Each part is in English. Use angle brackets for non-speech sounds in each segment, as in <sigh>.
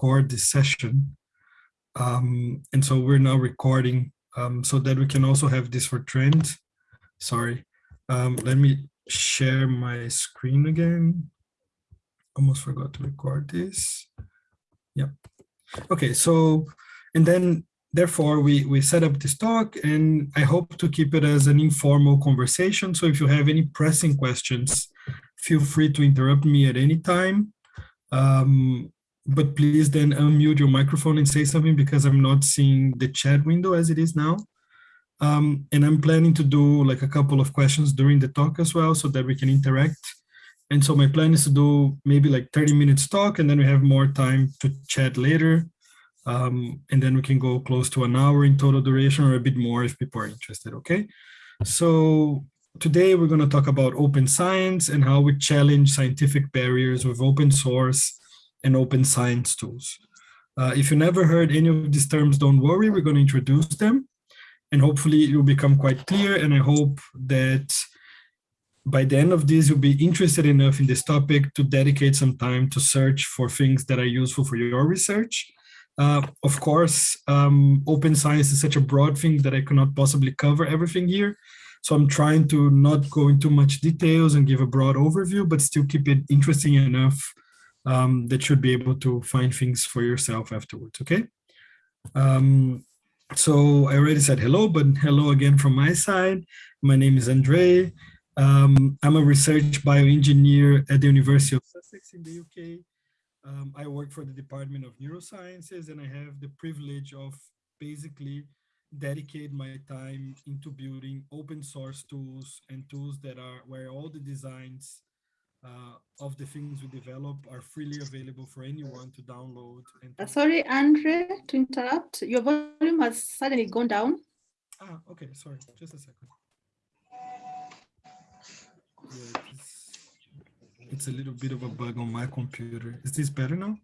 record this session. Um, and so we're now recording um, so that we can also have this for trend. Sorry, um, let me share my screen again. Almost forgot to record this. Yep. Okay, so, and then therefore we, we set up this talk and I hope to keep it as an informal conversation. So if you have any pressing questions, feel free to interrupt me at any time. Um, but please then unmute your microphone and say something because I'm not seeing the chat window as it is now. Um, and I'm planning to do like a couple of questions during the talk as well so that we can interact. And so my plan is to do maybe like 30 minutes talk and then we have more time to chat later. Um, and then we can go close to an hour in total duration or a bit more if people are interested, okay? So today we're gonna talk about open science and how we challenge scientific barriers with open source and open science tools. Uh, if you never heard any of these terms, don't worry, we're gonna introduce them and hopefully it will become quite clear. And I hope that by the end of this, you'll be interested enough in this topic to dedicate some time to search for things that are useful for your research. Uh, of course, um, open science is such a broad thing that I cannot possibly cover everything here. So I'm trying to not go into much details and give a broad overview, but still keep it interesting enough um, that should be able to find things for yourself afterwards, okay? Um, so I already said hello, but hello again from my side. My name is Andre. Um, I'm a research bioengineer at the University of Sussex in the UK. Um, I work for the Department of Neurosciences and I have the privilege of basically dedicate my time into building open source tools and tools that are where all the designs uh, of the things we develop are freely available for anyone to download. And to uh, sorry, Andre, to interrupt. Your volume has suddenly gone down. Ah, okay, sorry, just a second. Yeah, it's, it's a little bit of a bug on my computer. Is this better now?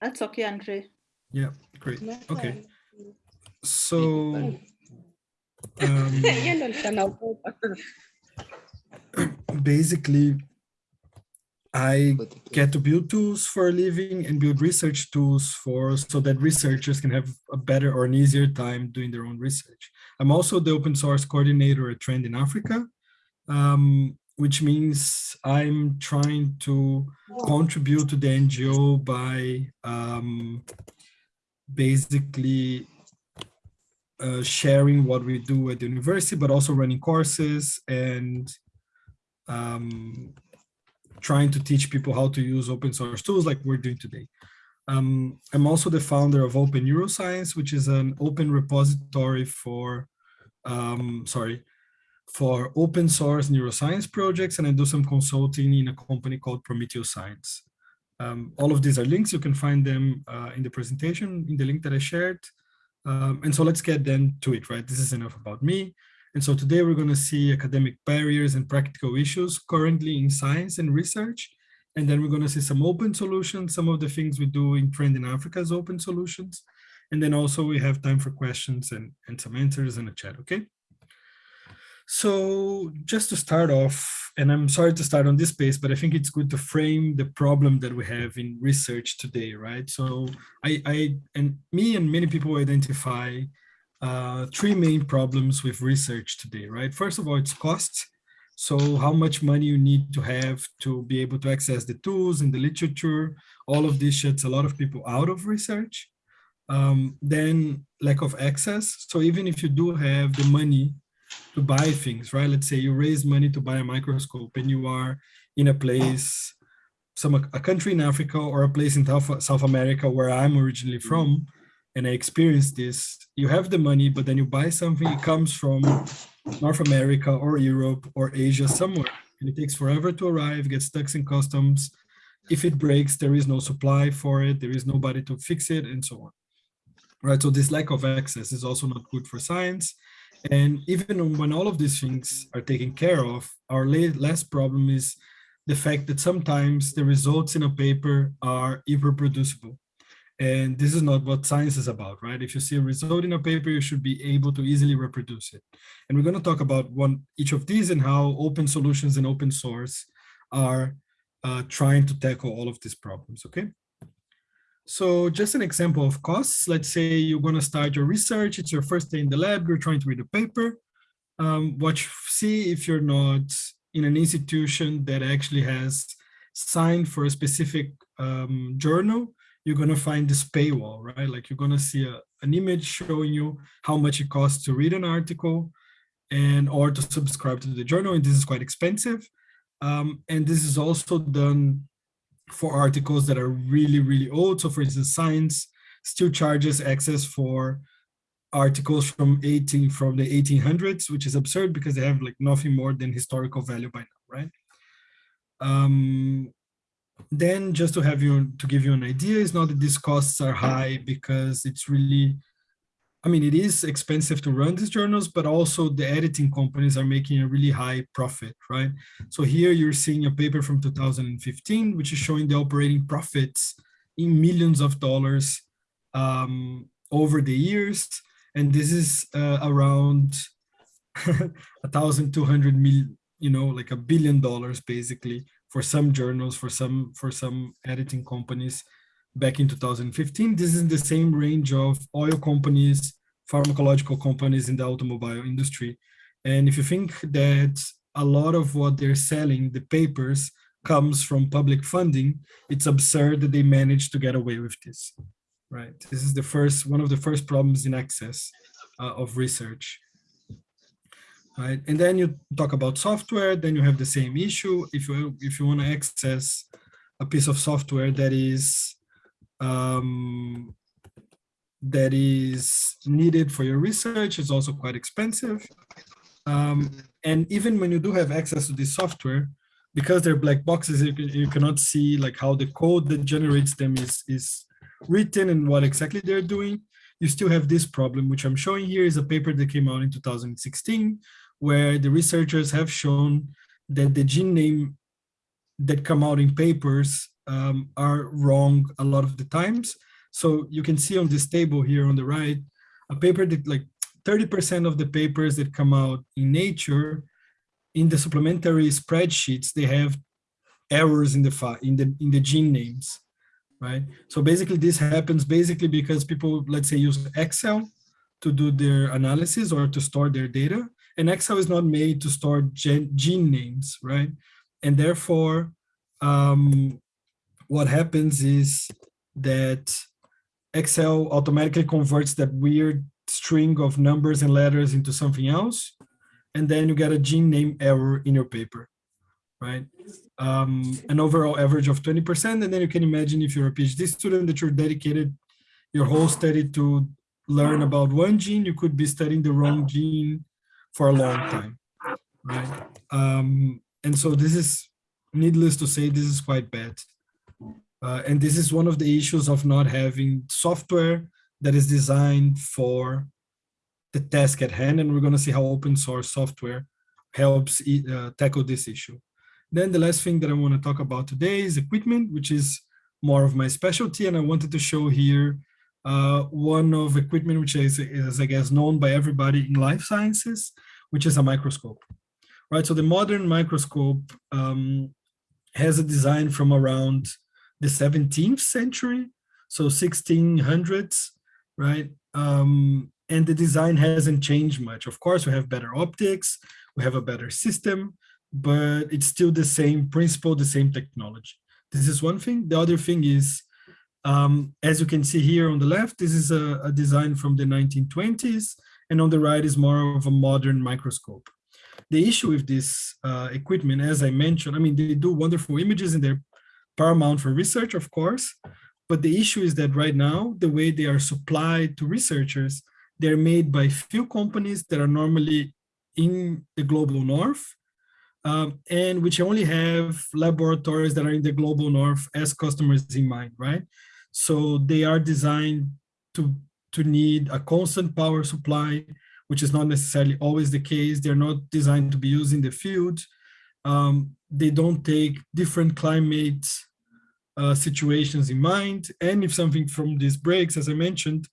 That's okay, Andre. Yeah, great. Okay. So, um, <laughs> <clears throat> basically, I get to build tools for a living and build research tools for so that researchers can have a better or an easier time doing their own research. I'm also the open source coordinator at Trend in Africa, um, which means I'm trying to contribute to the NGO by um, basically uh, sharing what we do at the university, but also running courses and um, trying to teach people how to use open source tools like we're doing today. Um, I'm also the founder of Open Neuroscience, which is an open repository for, um, sorry, for open source neuroscience projects, and I do some consulting in a company called Prometheus Science. Um, all of these are links. You can find them uh, in the presentation, in the link that I shared. Um, and so let's get then to it, right? This is enough about me. And so today we're going to see academic barriers and practical issues currently in science and research. And then we're going to see some open solutions, some of the things we do in Trend in Africa as open solutions. And then also we have time for questions and, and some answers in the chat, okay? So just to start off, and I'm sorry to start on this pace, but I think it's good to frame the problem that we have in research today, right? So I, I and me and many people identify uh, three main problems with research today, right? First of all, it's costs. So how much money you need to have to be able to access the tools and the literature, all of this shuts a lot of people out of research. Um, then lack of access. So even if you do have the money to buy things, right? Let's say you raise money to buy a microscope and you are in a place, some a country in Africa or a place in South America where I'm originally from, and I experienced this, you have the money, but then you buy something, it comes from North America or Europe or Asia somewhere, and it takes forever to arrive, gets stuck in customs. If it breaks, there is no supply for it, there is nobody to fix it, and so on. Right, so this lack of access is also not good for science. And even when all of these things are taken care of, our last problem is the fact that sometimes the results in a paper are irreproducible. And this is not what science is about, right? If you see a result in a paper, you should be able to easily reproduce it. And we're going to talk about one each of these and how open solutions and open source are uh, trying to tackle all of these problems, okay? So just an example of costs. Let's say you're going to start your research. It's your first day in the lab. You're trying to read a paper. Um, watch, see if you're not in an institution that actually has signed for a specific um, journal. You're going to find this paywall, right? Like you're going to see a, an image showing you how much it costs to read an article and or to subscribe to the journal. And this is quite expensive. Um, and this is also done for articles that are really, really old. So for instance, Science still charges access for articles from 18 from the 1800s, which is absurd because they have like nothing more than historical value by now, right? Um, then just to have you to give you an idea, it's not that these costs are high because it's really I mean, it is expensive to run these journals, but also the editing companies are making a really high profit, right? So here you're seeing a paper from 2015, which is showing the operating profits in millions of dollars um, over the years. And this is uh, around <laughs> a thousand two hundred million, you know, like a billion dollars basically for some journals, for some for some editing companies back in 2015. This is the same range of oil companies, pharmacological companies in the automobile industry. And if you think that a lot of what they're selling, the papers, comes from public funding, it's absurd that they managed to get away with this, right? This is the first, one of the first problems in access uh, of research. Right, and then you talk about software, then you have the same issue. If you if you want to access a piece of software that is um, that is needed for your research it's also quite expensive. Um, and even when you do have access to this software, because they're black boxes, you, you cannot see like how the code that generates them is, is written and what exactly they're doing. You still have this problem, which I'm showing here is a paper that came out in 2016, where the researchers have shown that the gene name that come out in papers um, are wrong a lot of the times. So you can see on this table here on the right, a paper that like 30% of the papers that come out in Nature, in the supplementary spreadsheets, they have errors in the in the in the gene names, right? So basically, this happens basically because people, let's say, use Excel to do their analysis or to store their data, and Excel is not made to store gen, gene names, right? And therefore, um, what happens is that Excel automatically converts that weird string of numbers and letters into something else, and then you get a gene name error in your paper, right? Um, an overall average of 20%, and then you can imagine if you're a PhD student that you're dedicated your whole study to learn about one gene, you could be studying the wrong gene for a long time, right? Um, and so this is, needless to say, this is quite bad. Uh, and this is one of the issues of not having software that is designed for the task at hand. And we're going to see how open source software helps uh, tackle this issue. Then the last thing that I want to talk about today is equipment, which is more of my specialty. And I wanted to show here uh, one of equipment, which is, is, I guess, known by everybody in life sciences, which is a microscope. Right, so the modern microscope um, has a design from around the 17th century, so 1600s, right? Um, and the design hasn't changed much. Of course, we have better optics, we have a better system, but it's still the same principle, the same technology. This is one thing. The other thing is, um, as you can see here on the left, this is a, a design from the 1920s, and on the right is more of a modern microscope. The issue with this uh, equipment, as I mentioned, I mean, they do wonderful images and they're paramount for research, of course. But the issue is that right now, the way they are supplied to researchers, they're made by few companies that are normally in the global north, um, and which only have laboratories that are in the global north as customers in mind, right? So they are designed to, to need a constant power supply, which is not necessarily always the case. They're not designed to be used in the field. Um, they don't take different climate uh, situations in mind. And if something from this breaks, as I mentioned,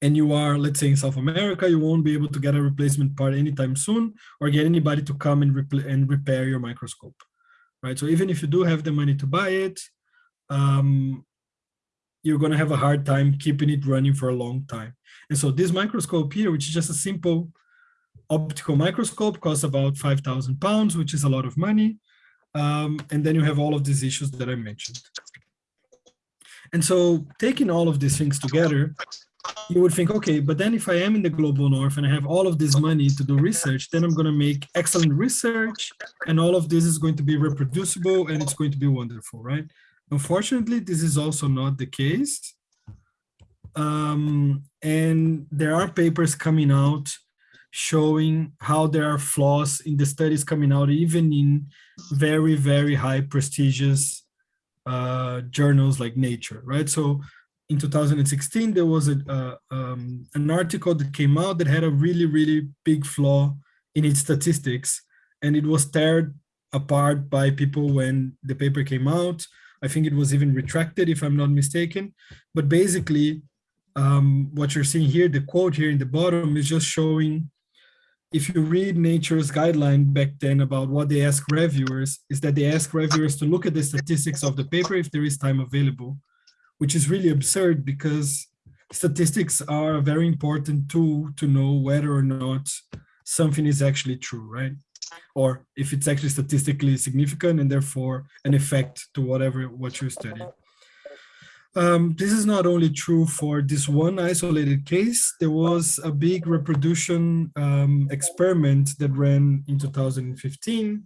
and you are, let's say in South America, you won't be able to get a replacement part anytime soon or get anybody to come and, and repair your microscope, right? So even if you do have the money to buy it, um, you're going to have a hard time keeping it running for a long time. And so this microscope here, which is just a simple optical microscope, costs about 5,000 pounds, which is a lot of money. Um, and then you have all of these issues that I mentioned. And so taking all of these things together, you would think, okay, but then if I am in the global north and I have all of this money to do research, then I'm going to make excellent research and all of this is going to be reproducible and it's going to be wonderful, right? Unfortunately, this is also not the case. Um, and there are papers coming out showing how there are flaws in the studies coming out, even in very, very high prestigious uh, journals like Nature, right? So in 2016, there was a, uh, um, an article that came out that had a really, really big flaw in its statistics, and it was teared apart by people when the paper came out. I think it was even retracted, if I'm not mistaken. But basically, um, what you're seeing here, the quote here in the bottom is just showing, if you read Nature's guideline back then about what they ask reviewers, is that they ask reviewers to look at the statistics of the paper if there is time available, which is really absurd because statistics are a very important tool to know whether or not something is actually true, right? Or if it's actually statistically significant and therefore an effect to whatever what you're studying. Um, this is not only true for this one isolated case, there was a big reproduction um, experiment that ran in 2015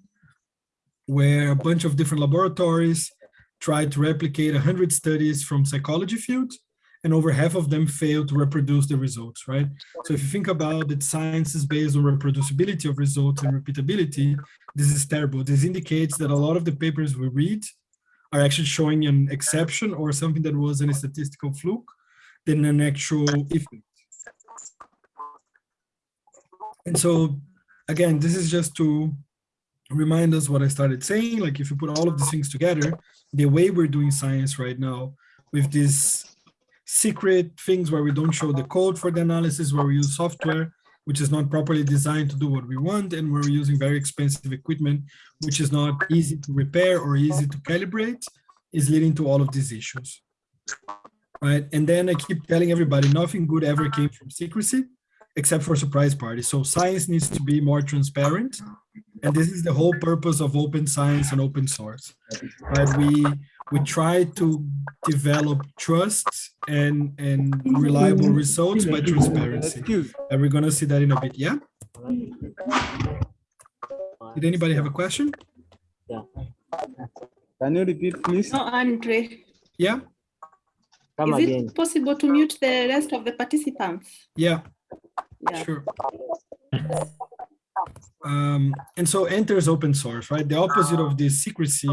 where a bunch of different laboratories tried to replicate 100 studies from psychology fields and over half of them fail to reproduce the results, right? So if you think about that science is based on reproducibility of results and repeatability, this is terrible. This indicates that a lot of the papers we read are actually showing an exception or something that was a statistical fluke than an actual effect. And so, again, this is just to remind us what I started saying, like if you put all of these things together, the way we're doing science right now with this secret things where we don't show the code for the analysis, where we use software, which is not properly designed to do what we want, and we're using very expensive equipment, which is not easy to repair or easy to calibrate, is leading to all of these issues. Right. And then I keep telling everybody nothing good ever came from secrecy, except for surprise parties. So science needs to be more transparent. And this is the whole purpose of open science and open source. Right. We we try to develop trust and and reliable results by transparency. And we're going to see that in a bit yeah? Did anybody have a question? Yeah can you repeat please? No andre. Yeah? Come is again. it possible to mute the rest of the participants? Yeah, yeah. sure. Um, and so enters open source right? The opposite of this secrecy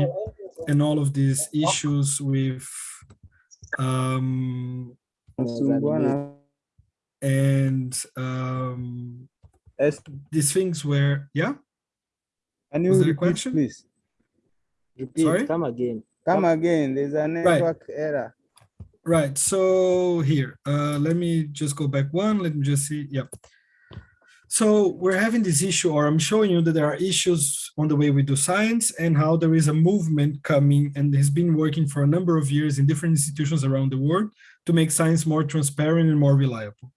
and all of these issues with um, and um, these things where yeah? Can you repeat, question? please? Repeat. Sorry? come again. Come again. There's a network right. error. Right. So here. Uh let me just go back one. Let me just see. Yeah so we're having this issue, or I'm showing you that there are issues on the way we do science and how there is a movement coming and has been working for a number of years in different institutions around the world to make science more transparent and more reliable,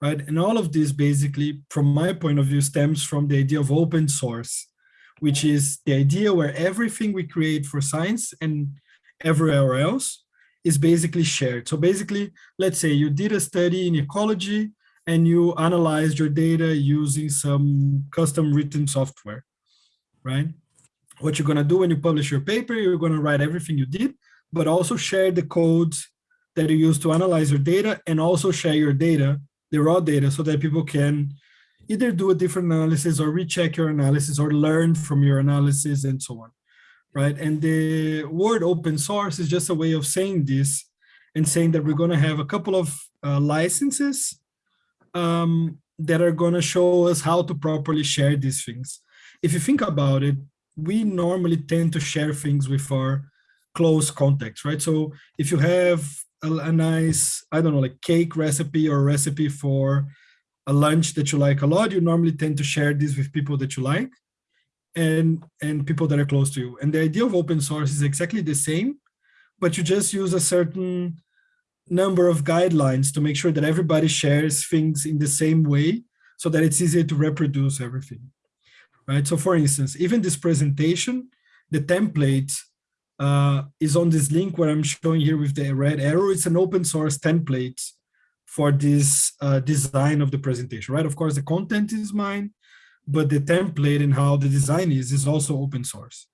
right? And all of this basically, from my point of view, stems from the idea of open source, which is the idea where everything we create for science and everywhere else is basically shared. So basically, let's say you did a study in ecology and you analyzed your data using some custom written software, right? What you're gonna do when you publish your paper, you're gonna write everything you did, but also share the codes that you use to analyze your data and also share your data, the raw data, so that people can either do a different analysis or recheck your analysis or learn from your analysis and so on, right? And the word open source is just a way of saying this and saying that we're gonna have a couple of uh, licenses um, that are going to show us how to properly share these things. If you think about it, we normally tend to share things with our close contacts, right? So if you have a, a nice, I don't know, like cake recipe or recipe for a lunch that you like a lot, you normally tend to share this with people that you like and and people that are close to you. And the idea of open source is exactly the same, but you just use a certain number of guidelines to make sure that everybody shares things in the same way so that it's easier to reproduce everything, right? So for instance, even this presentation, the template uh, is on this link where I'm showing here with the red arrow. It's an open source template for this uh, design of the presentation, right? Of course, the content is mine, but the template and how the design is, is also open source.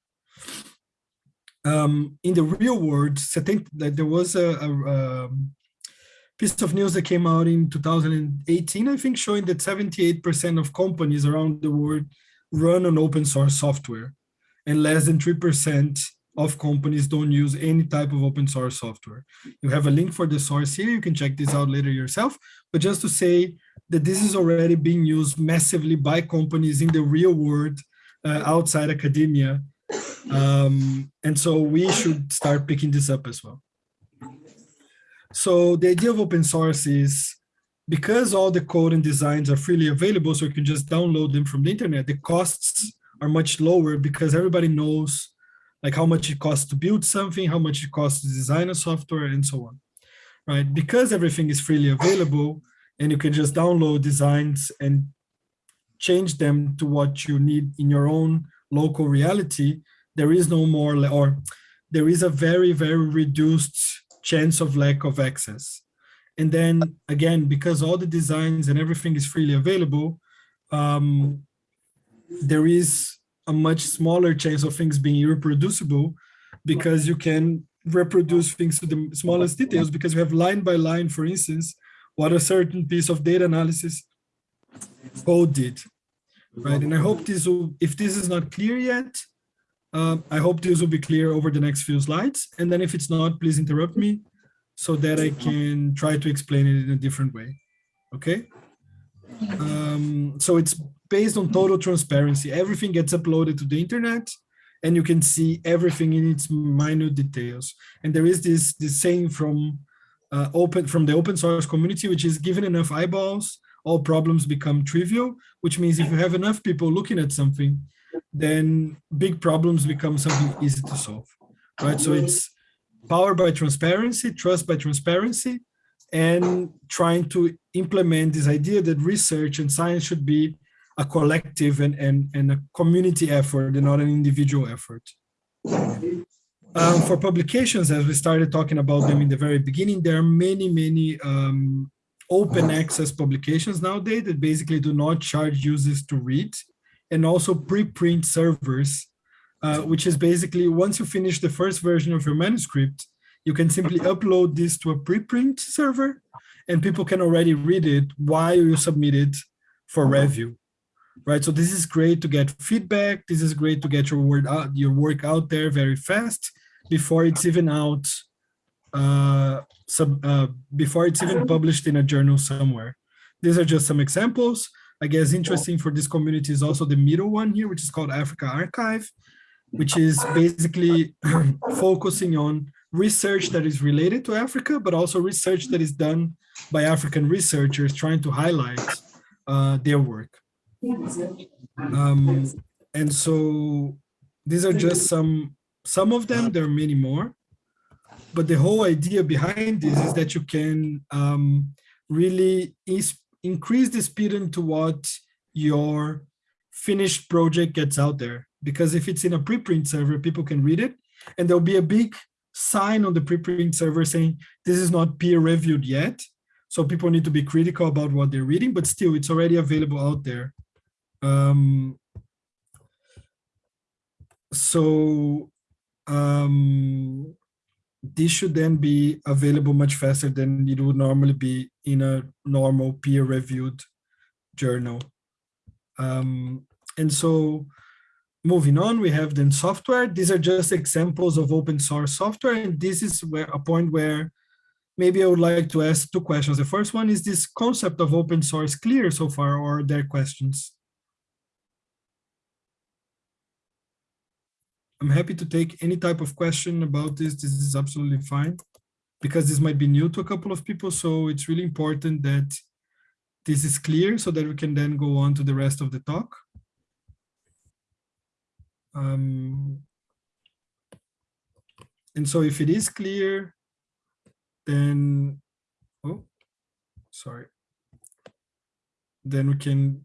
Um, in the real world, I think that there was a, a, a, piece of news that came out in 2018, I think, showing that 78% of companies around the world run on open source software and less than 3% of companies don't use any type of open source software. You have a link for the source here. You can check this out later yourself. But just to say that this is already being used massively by companies in the real world uh, outside academia. Um, and so we should start picking this up as well. So the idea of open source is because all the code and designs are freely available, so you can just download them from the internet, the costs are much lower because everybody knows like how much it costs to build something, how much it costs to design a software, and so on, right? Because everything is freely available and you can just download designs and change them to what you need in your own local reality, there is no more, or there is a very, very reduced chance of lack of access. And then again, because all the designs and everything is freely available, um, there is a much smaller chance of things being reproducible because you can reproduce things to the smallest details because you have line by line, for instance, what a certain piece of data analysis code did, right? And I hope this will, if this is not clear yet, um, I hope this will be clear over the next few slides. And then if it's not, please interrupt me so that I can try to explain it in a different way, okay? Um, so it's based on total transparency. Everything gets uploaded to the internet and you can see everything in its minute details. And there is this, this saying from uh, open from the open source community, which is given enough eyeballs, all problems become trivial, which means if you have enough people looking at something, then big problems become something easy to solve, right? So it's power by transparency, trust by transparency, and trying to implement this idea that research and science should be a collective and, and, and a community effort and not an individual effort. Um, for publications, as we started talking about them in the very beginning, there are many, many um, open access publications nowadays that basically do not charge users to read and also preprint servers, uh, which is basically once you finish the first version of your manuscript, you can simply upload this to a preprint server and people can already read it while you submit it for review right? So this is great to get feedback. This is great to get your word out, your work out there very fast before it's even out, uh, sub, uh, before it's even published in a journal somewhere. These are just some examples. I guess interesting for this community is also the middle one here, which is called AfricArXiv, which is basically <clears throat> focusing on research that is related to Africa, but also research that is done by African researchers trying to highlight uh, their work. Um, and so these are just some, some of them, there are many more. But the whole idea behind this is that you can um, really increase the speed into what your finished project gets out there. Because if it's in a preprint server, people can read it and there'll be a big sign on the preprint server saying this is not peer reviewed yet. So people need to be critical about what they're reading, but still it's already available out there. Um, so um, this should then be available much faster than it would normally be in a normal peer-reviewed journal. Um, and so moving on, we have then software. These are just examples of open source software. And this is where a point where maybe I would like to ask two questions. The first one is this concept of open source clear so far, or are there questions? I'm happy to take any type of question about this. This is absolutely fine because this might be new to a couple of people. So it's really important that this is clear so that we can then go on to the rest of the talk. Um, and so if it is clear, then, oh, sorry. Then we can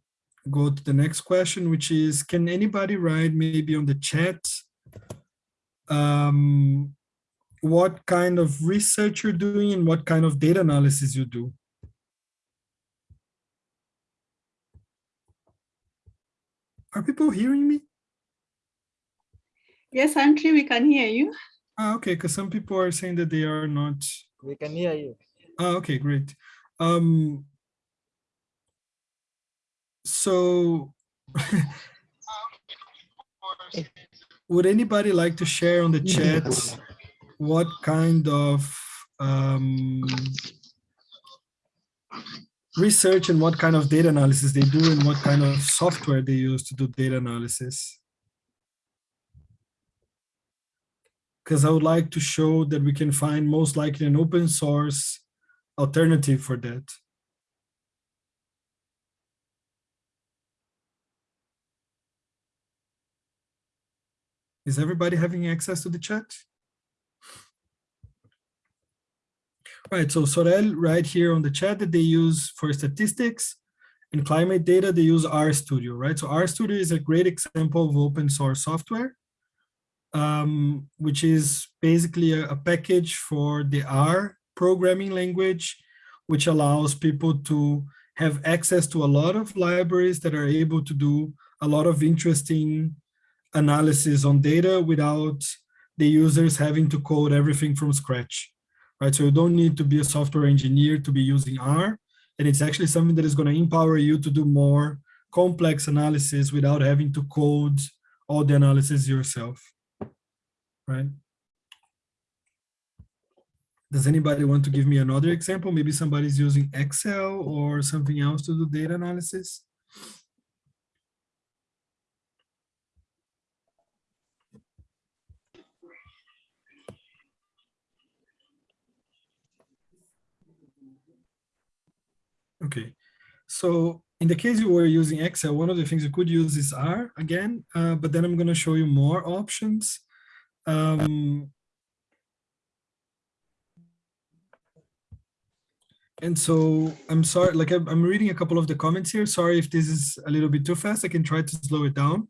go to the next question, which is, can anybody write maybe on the chat um, what kind of research you're doing and what kind of data analysis you do? Are people hearing me? Yes, Antri, we can hear you. Ah, okay, because some people are saying that they are not. We can hear you. Ah, okay, great. Um, so <laughs> would anybody like to share on the chat what kind of um, research and what kind of data analysis they do and what kind of software they use to do data analysis? Because I would like to show that we can find most likely an open source alternative for that. Is everybody having access to the chat? Right, so Sorel right here on the chat that they use for statistics and climate data, they use RStudio, right? So RStudio is a great example of open source software, um, which is basically a, a package for the R programming language, which allows people to have access to a lot of libraries that are able to do a lot of interesting analysis on data without the users having to code everything from scratch, right? So you don't need to be a software engineer to be using R, and it's actually something that is going to empower you to do more complex analysis without having to code all the analysis yourself, right? Does anybody want to give me another example? Maybe somebody's using Excel or something else to do data analysis? Okay, so in the case you were using Excel, one of the things you could use is R again, uh, but then I'm going to show you more options. Um, and so I'm sorry, like I'm, reading a couple of the comments here. Sorry if this is a little bit too fast. I can try to slow it down.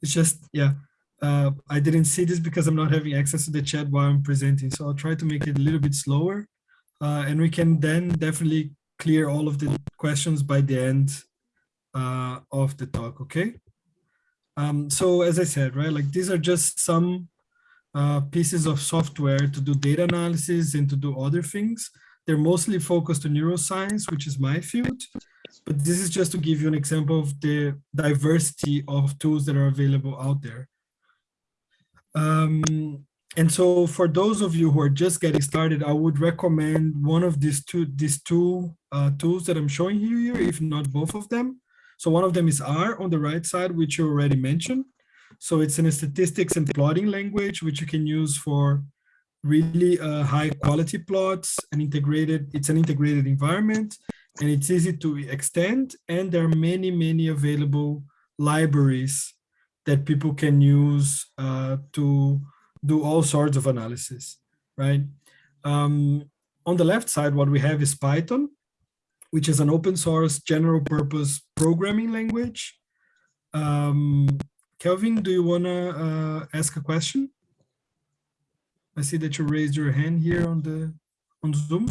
It's just, yeah, uh, I didn't see this because I'm not having access to the chat while I'm presenting. So I'll try to make it a little bit slower. Uh, and we can then definitely clear all of the questions by the end uh, of the talk, okay? Um, so as I said, right, like these are just some uh, pieces of software to do data analysis and to do other things. They're mostly focused on neuroscience, which is my field, but this is just to give you an example of the diversity of tools that are available out there. Um, and so for those of you who are just getting started, I would recommend one of these two, these two uh, tools that I'm showing you here, if not both of them. So one of them is R on the right side, which you already mentioned. So it's in a statistics and plotting language, which you can use for really uh, high quality plots and integrated, it's an integrated environment and it's easy to extend. And there are many, many available libraries that people can use uh, to do all sorts of analysis, right? Um, on the left side, what we have is Python, which is an open source general purpose programming language. Um, Kelvin, do you want to uh, ask a question? I see that you raised your hand here on the on Zoom.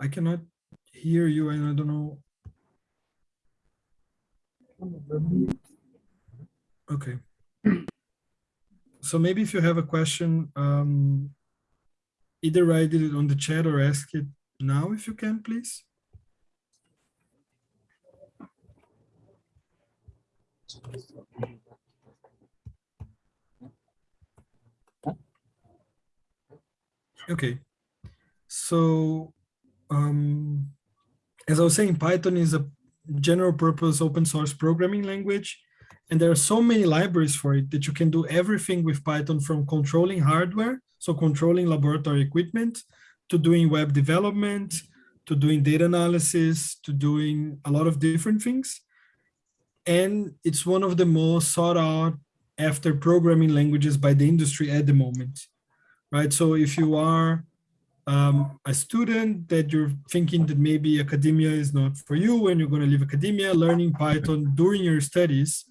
I cannot hear you and I don't know Okay. So maybe if you have a question, um, either write it on the chat or ask it now if you can, please. Okay, so um, as I was saying, Python is a general purpose open source programming language. And there are so many libraries for it that you can do everything with Python from controlling hardware, so controlling laboratory equipment, to doing web development, to doing data analysis, to doing a lot of different things. and it's one of the most sought out after programming languages by the industry at the moment, right? So if you are um, a student that you're thinking that maybe academia is not for you and you're going to leave academia, learning Python during your studies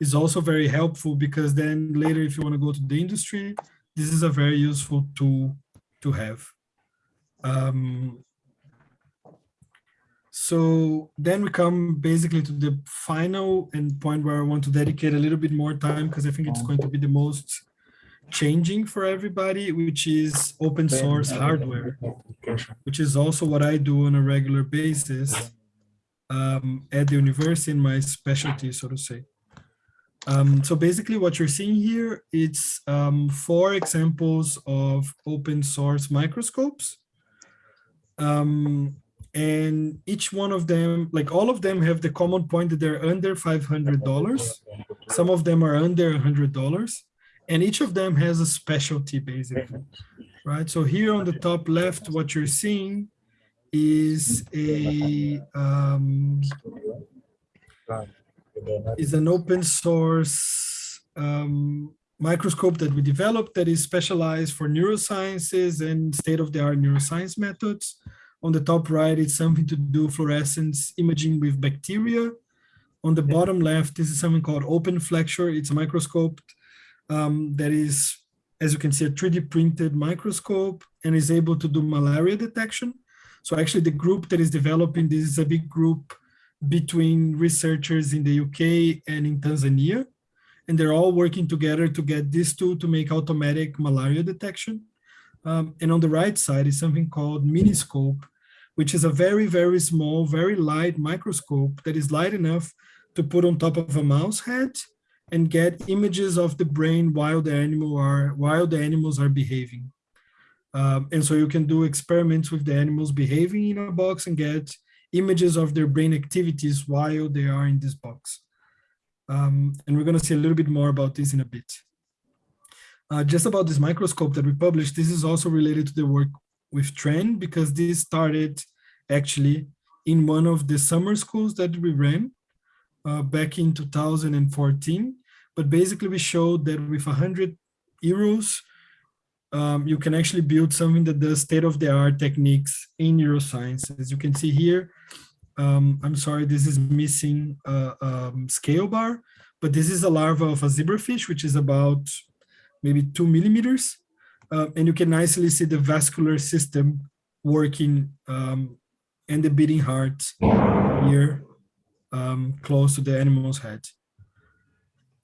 is also very helpful because then later if you want to go to the industry, this is a very useful tool to have. Um, so then we come basically to the final and point where I want to dedicate a little bit more time because I think it's going to be the most changing for everybody, which is open source hardware, which is also what I do on a regular basis um, at the university in my specialty, so to say. Um, so basically what you're seeing here, it's um, four examples of open source microscopes. Um, and each one of them, like all of them have the common point that they're under $500. Some of them are under $100 and each of them has a specialty basically, right? So here on the top left, what you're seeing is a um, is an open source um, microscope that we developed that is specialized for neurosciences and state-of-the-art neuroscience methods. On the top right, it's something to do fluorescence imaging with bacteria. On the bottom left, this is something called Open Flexure. It's a microscope um, that is, as you can see, a 3D printed microscope and is able to do malaria detection. So actually the group that is developing this is a big group between researchers in the UK and in Tanzania. And they're all working together to get this tool to make automatic malaria detection. Um, and on the right side is something called Miniscope, which is a very, very small, very light microscope that is light enough to put on top of a mouse head and get images of the brain while the animal are while the animals are behaving. Um, and so you can do experiments with the animals behaving in a box and get images of their brain activities while they are in this box. Um, and we're going to see a little bit more about this in a bit. Uh, just about this microscope that we published, this is also related to the work with Trend because this started actually in one of the summer schools that we ran uh, back in 2014. But basically we showed that with 100 euros, um, you can actually build something that does state-of-the-art techniques in neuroscience. As you can see here, um, I'm sorry, this is missing a um, scale bar, but this is a larva of a zebrafish, which is about maybe two millimeters. Uh, and you can nicely see the vascular system working um, and the beating heart here close to the animal's head.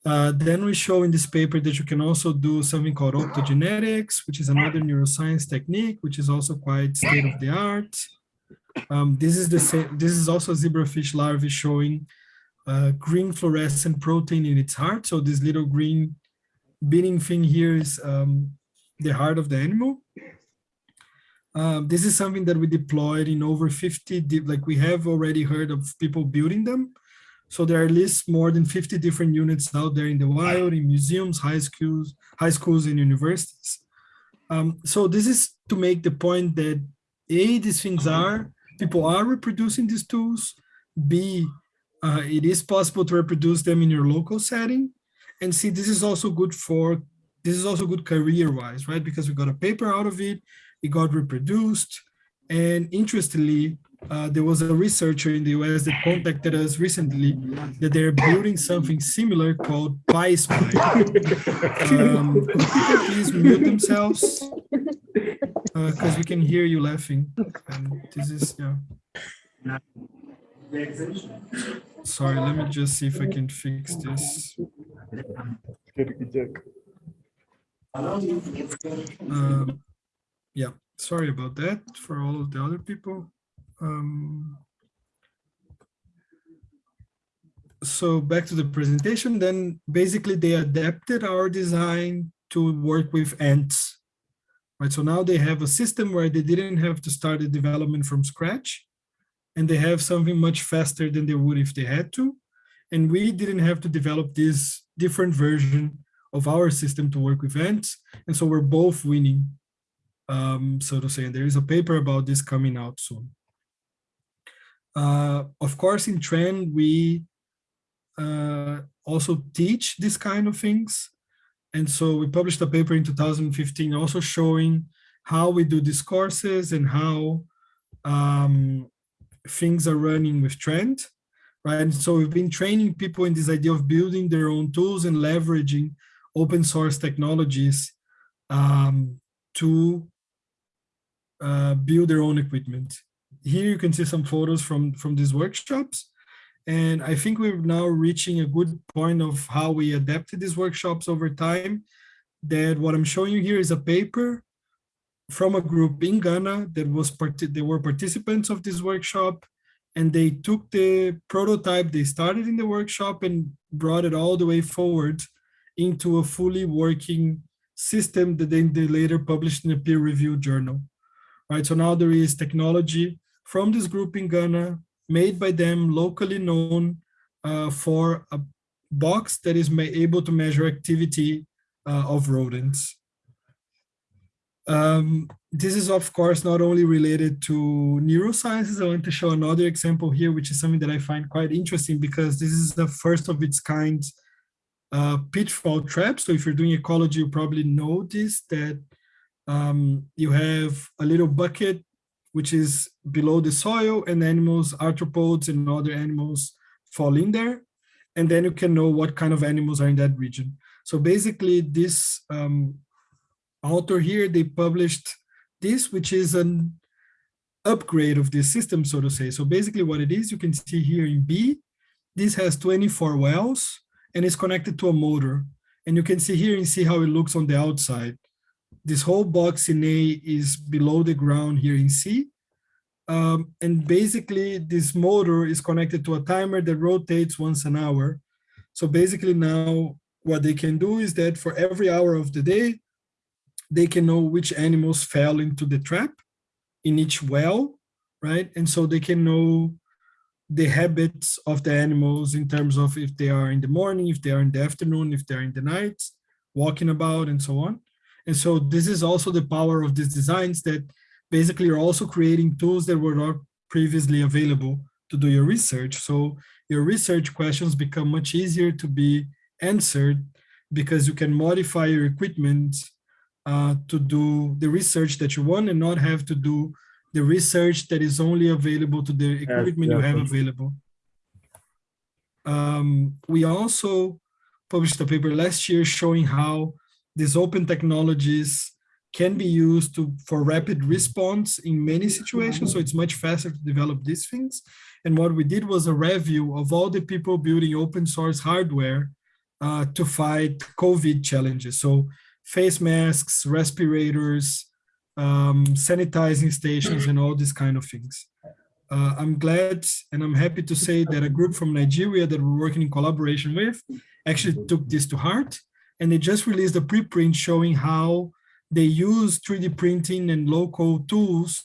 Uh, then we show in this paper that you can also do something called optogenetics, which is another neuroscience technique, which is also quite state of the art. Um, this is the same. This is also zebrafish larvae showing uh, green fluorescent protein in its heart. So this little green beating thing here is um, the heart of the animal. Um, this is something that we deployed in over 50, like we have already heard of people building them. So there are at least more than 50 different units out there in the wild, in museums, high schools, high schools and universities. Um, so this is to make the point that A, these things are, people are reproducing these tools. B, uh, it is possible to reproduce them in your local setting. And C, this is also good for, this is also good career-wise, right? Because we got a paper out of it, it got reproduced. And interestingly, uh, there was a researcher in the US that contacted us recently that they're building something similar called PySpy. <laughs> um, could people please mute themselves? Because uh, we can hear you laughing. And this is, yeah. Sorry, let me just see if I can fix this. Um, yeah, sorry about that for all of the other people. Um, so back to the presentation, then basically they adapted our design to work with ants. Right, so now they have a system where they didn't have to start the development from scratch and they have something much faster than they would if they had to. And we didn't have to develop this different version of our system to work with ants. And so we're both winning um, so to say. And there is a paper about this coming out soon. Uh, of course, in Trend, we uh, also teach this kind of things. And so we published a paper in 2015 also showing how we do these courses and how um, things are running with Trend, right? And so we've been training people in this idea of building their own tools and leveraging open source technologies um, to uh, build their own equipment. Here you can see some photos from, from these workshops. And I think we're now reaching a good point of how we adapted these workshops over time. That what I'm showing you here is a paper from a group in Ghana that was part they were participants of this workshop and they took the prototype they started in the workshop and brought it all the way forward into a fully working system that then they later published in a peer-reviewed journal. Right, so now there is technology from this group in Ghana made by them locally known uh, for a box that is able to measure activity uh, of rodents. Um, this is, of course, not only related to neurosciences. I want to show another example here, which is something that I find quite interesting because this is the first of its kind uh, pitfall trap. So if you're doing ecology, you probably this, that um, you have a little bucket which is below the soil and animals, arthropods and other animals fall in there. And then you can know what kind of animals are in that region. So basically this um, author here, they published this, which is an upgrade of this system, so to say. So basically what it is, you can see here in B, this has 24 wells and is connected to a motor. And you can see here and see how it looks on the outside. This whole box in A is below the ground here in C. Um, and basically this motor is connected to a timer that rotates once an hour. So basically now what they can do is that for every hour of the day, they can know which animals fell into the trap in each well, right? And so they can know the habits of the animals in terms of if they are in the morning, if they are in the afternoon, if they're in the night, walking about and so on. And so this is also the power of these designs that basically are also creating tools that were not previously available to do your research. So your research questions become much easier to be answered because you can modify your equipment uh, to do the research that you want and not have to do the research that is only available to the equipment you have available. Um, we also published a paper last year showing how these open technologies can be used to for rapid response in many situations. So it's much faster to develop these things. And what we did was a review of all the people building open source hardware uh, to fight COVID challenges. So face masks, respirators, um, sanitizing stations, and all these kind of things. Uh, I'm glad and I'm happy to say that a group from Nigeria that we're working in collaboration with actually took this to heart. And they just released a preprint showing how they use 3D printing and local tools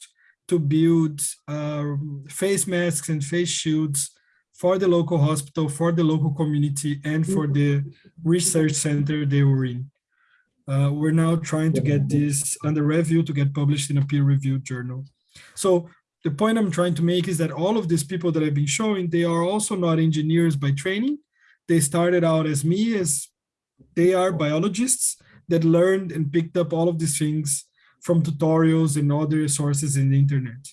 to build uh, face masks and face shields for the local hospital, for the local community, and for the research center they were in. Uh, we're now trying to get this under review to get published in a peer-reviewed journal. So the point I'm trying to make is that all of these people that I've been showing, they are also not engineers by training. They started out as me, as they are biologists, that learned and picked up all of these things from tutorials and other sources in the internet.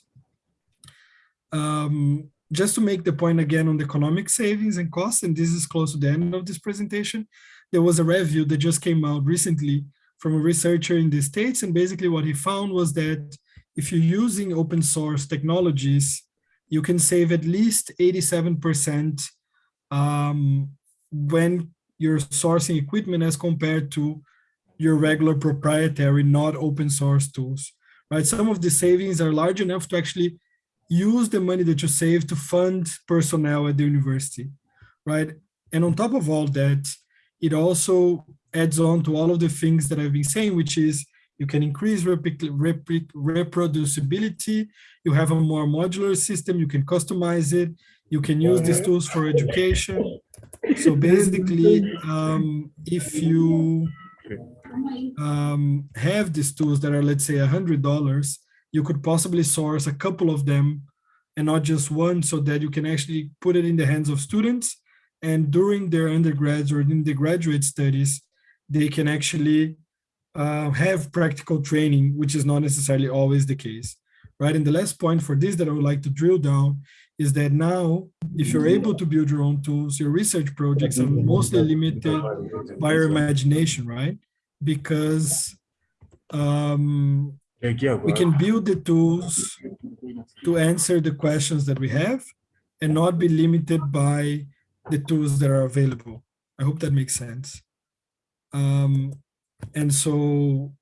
Um, just to make the point again on the economic savings and costs, and this is close to the end of this presentation, there was a review that just came out recently from a researcher in the States, and basically what he found was that if you're using open source technologies, you can save at least 87% um, when you're sourcing equipment as compared to your regular proprietary, not open source tools, right? Some of the savings are large enough to actually use the money that you save to fund personnel at the university, right? And on top of all that, it also adds on to all of the things that I've been saying, which is you can increase reproducibility, you have a more modular system, you can customize it, you can use these tools for education. So <laughs> basically, um, if you um, have these tools that are, let's say, a $100, you could possibly source a couple of them and not just one so that you can actually put it in the hands of students and during their undergrads or in the graduate studies, they can actually uh, have practical training, which is not necessarily always the case, right? And the last point for this that I would like to drill down is that now, if you're able to build your own tools, your research projects are mostly limited by your imagination, right? Because um, we can build the tools to answer the questions that we have and not be limited by the tools that are available. I hope that makes sense. Um, and so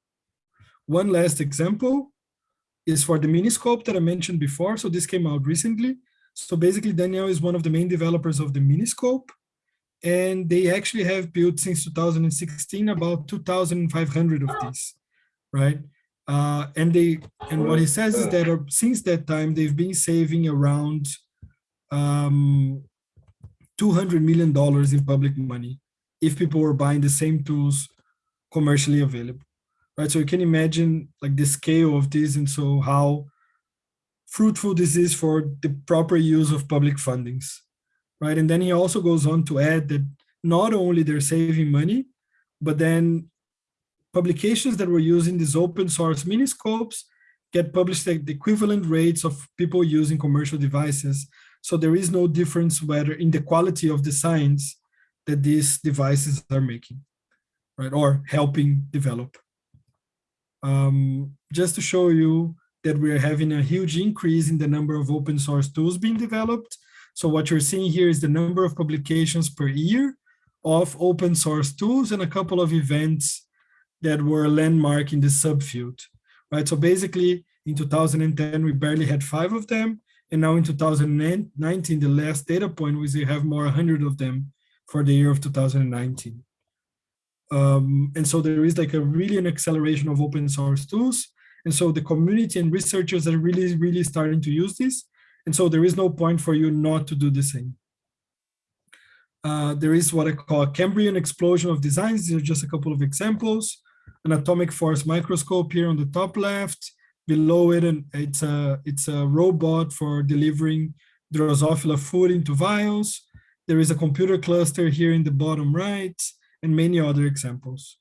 one last example is for the Miniscope that I mentioned before. So this came out recently. So basically Daniel is one of the main developers of the Miniscope and they actually have built since 2016 about 2,500 of these, right? Uh, and they and what he says is that uh, since that time they've been saving around um, 200 million dollars in public money if people were buying the same tools commercially available, right? So you can imagine like the scale of this and so how fruitful this is for the proper use of public fundings, right? And then he also goes on to add that not only they're saving money, but then publications that were using these open source miniscopes get published at the equivalent rates of people using commercial devices. So there is no difference whether in the quality of the science that these devices are making, right? Or helping develop. Um, just to show you that we're having a huge increase in the number of open source tools being developed. So what you're seeing here is the number of publications per year of open source tools and a couple of events that were landmark in the subfield, right? So basically in 2010, we barely had five of them. And now in 2019, the last data point was we have more 100 of them for the year of 2019. Um, and so there is like a really an acceleration of open source tools. And so the community and researchers are really, really starting to use this. And so there is no point for you not to do the same. Uh, there is what I call a Cambrian explosion of designs. These are just a couple of examples. An atomic force microscope here on the top left. Below it, and it's a it's a robot for delivering Drosophila food into vials. There is a computer cluster here in the bottom right, and many other examples.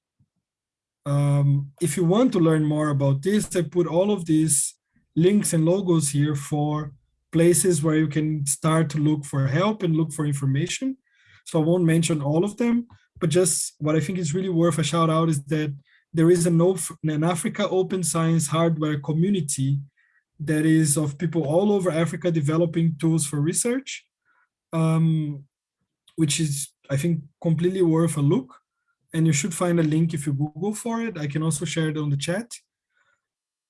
Um, if you want to learn more about this, I put all of these links and logos here for places where you can start to look for help and look for information. So I won't mention all of them, but just what I think is really worth a shout out is that there is an, an Africa open science hardware community that is of people all over Africa developing tools for research, um, which is, I think, completely worth a look and you should find a link if you Google for it. I can also share it on the chat.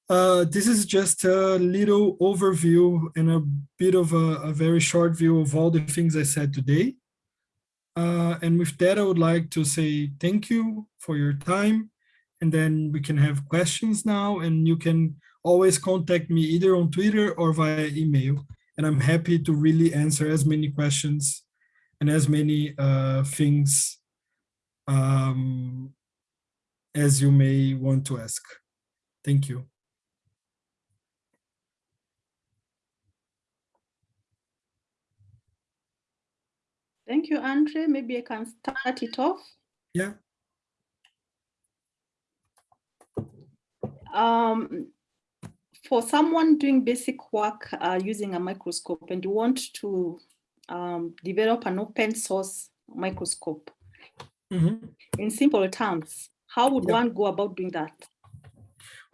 Uh, this is just a little overview and a bit of a, a very short view of all the things I said today. Uh, and with that, I would like to say thank you for your time. And then we can have questions now and you can always contact me either on Twitter or via email. And I'm happy to really answer as many questions and as many uh, things um, as you may want to ask. Thank you. Thank you, Andre. Maybe I can start it off. Yeah. Um, for someone doing basic work uh, using a microscope and you want to um, develop an open source microscope, Mm -hmm. In simple terms, how would one go about doing that?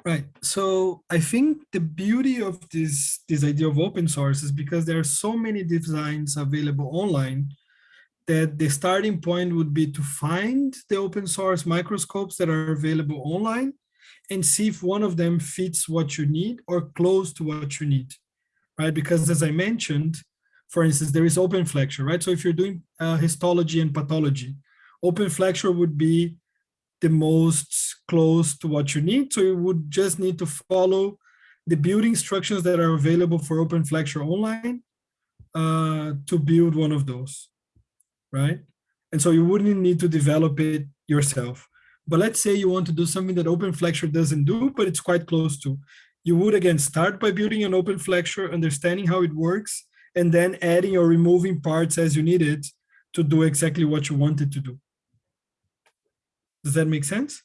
Right. So I think the beauty of this, this idea of open source is because there are so many designs available online that the starting point would be to find the open source microscopes that are available online and see if one of them fits what you need or close to what you need, right? Because as I mentioned, for instance, there is OpenFlexure, right? So if you're doing uh, histology and pathology, OpenFlexure would be the most close to what you need. So you would just need to follow the building instructions that are available for OpenFlexure online uh, to build one of those, right? And so you wouldn't need to develop it yourself. But let's say you want to do something that OpenFlexure doesn't do, but it's quite close to. You would again start by building an OpenFlexure, understanding how it works, and then adding or removing parts as you need it to do exactly what you wanted to do. Does that make sense?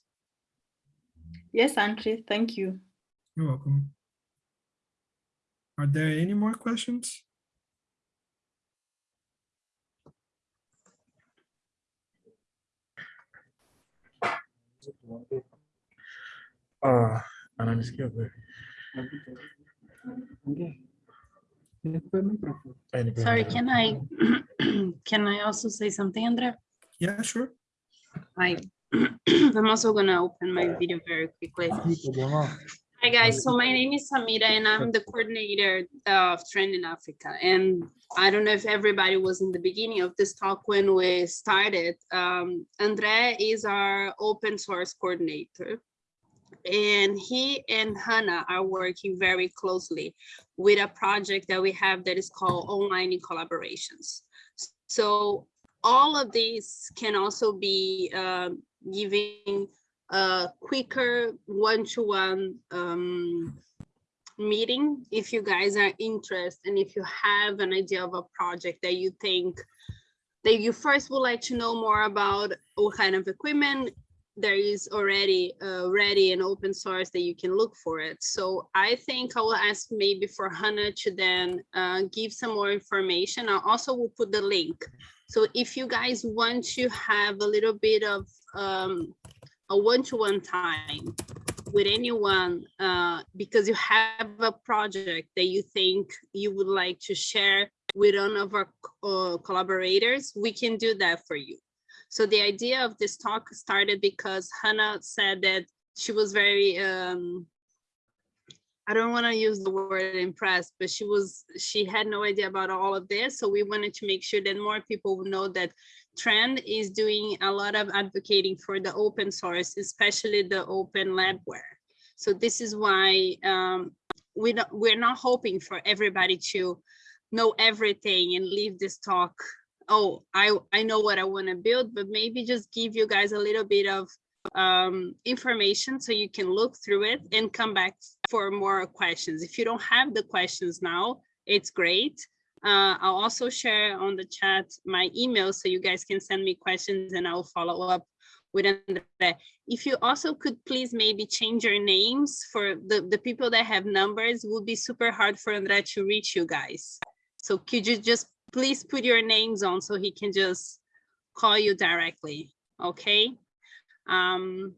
Yes, Andre, thank you. You're welcome. Are there any more questions? Ah, ananisikia kweli? Eh, nipe Sorry, can I, <clears throat> can I also say something, Andrea? Yeah, sure. I, <clears throat> I'm also gonna open my video very quickly. Hi, guys. So my name is Samira and I'm the coordinator of Trend in Africa. And I don't know if everybody was in the beginning of this talk when we started. Um, Andre is our open source coordinator. And he and Hannah are working very closely with a project that we have that is called Online in Collaborations. So all of these can also be um, giving a quicker one-to-one um, meeting if you guys are interested and if you have an idea of a project that you think that you first would like to know more about what kind of equipment there is already uh, ready and open source that you can look for it. So I think I will ask maybe for Hannah to then uh, give some more information. I also will put the link. So if you guys want to have a little bit of um, a one-to-one time with anyone uh, because you have a project that you think you would like to share with one of our uh, collaborators, we can do that for you. So the idea of this talk started because Hannah said that she was very, um, I don't want to use the word impressed, but she was, she had no idea about all of this. So we wanted to make sure that more people know that Trend is doing a lot of advocating for the open source, especially the open labware. So this is why um, we don't, we're not hoping for everybody to know everything and leave this talk. Oh, I, I know what I want to build, but maybe just give you guys a little bit of um, information so you can look through it and come back for more questions. If you don't have the questions now, it's great. Uh, I'll also share on the chat my email so you guys can send me questions and I'll follow up with Andre. If you also could please maybe change your names for the, the people that have numbers, would be super hard for Andre to reach you guys. So could you just please put your names on so he can just call you directly, okay? Um,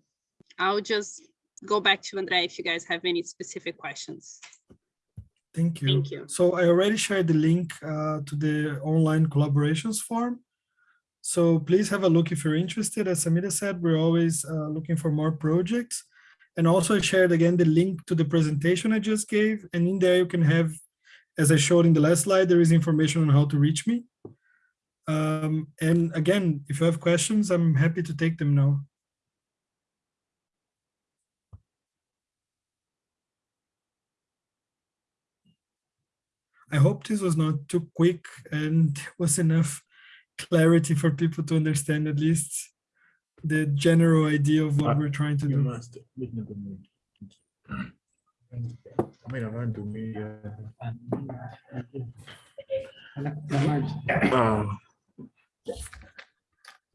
I'll just go back to Andrea if you guys have any specific questions. Thank you. Thank you. So I already shared the link uh, to the online collaborations form. So please have a look if you're interested. As Samira said, we're always uh, looking for more projects. And also I shared again the link to the presentation I just gave. And in there you can have, as I showed in the last slide, there is information on how to reach me. Um, and again, if you have questions, I'm happy to take them now. I hope this was not too quick and <laughs> was enough clarity for people to understand at least the general idea of what Uh, we're trying to You do. must. Let me go mute. I mean, I want to meet. Uh, ah. Ah.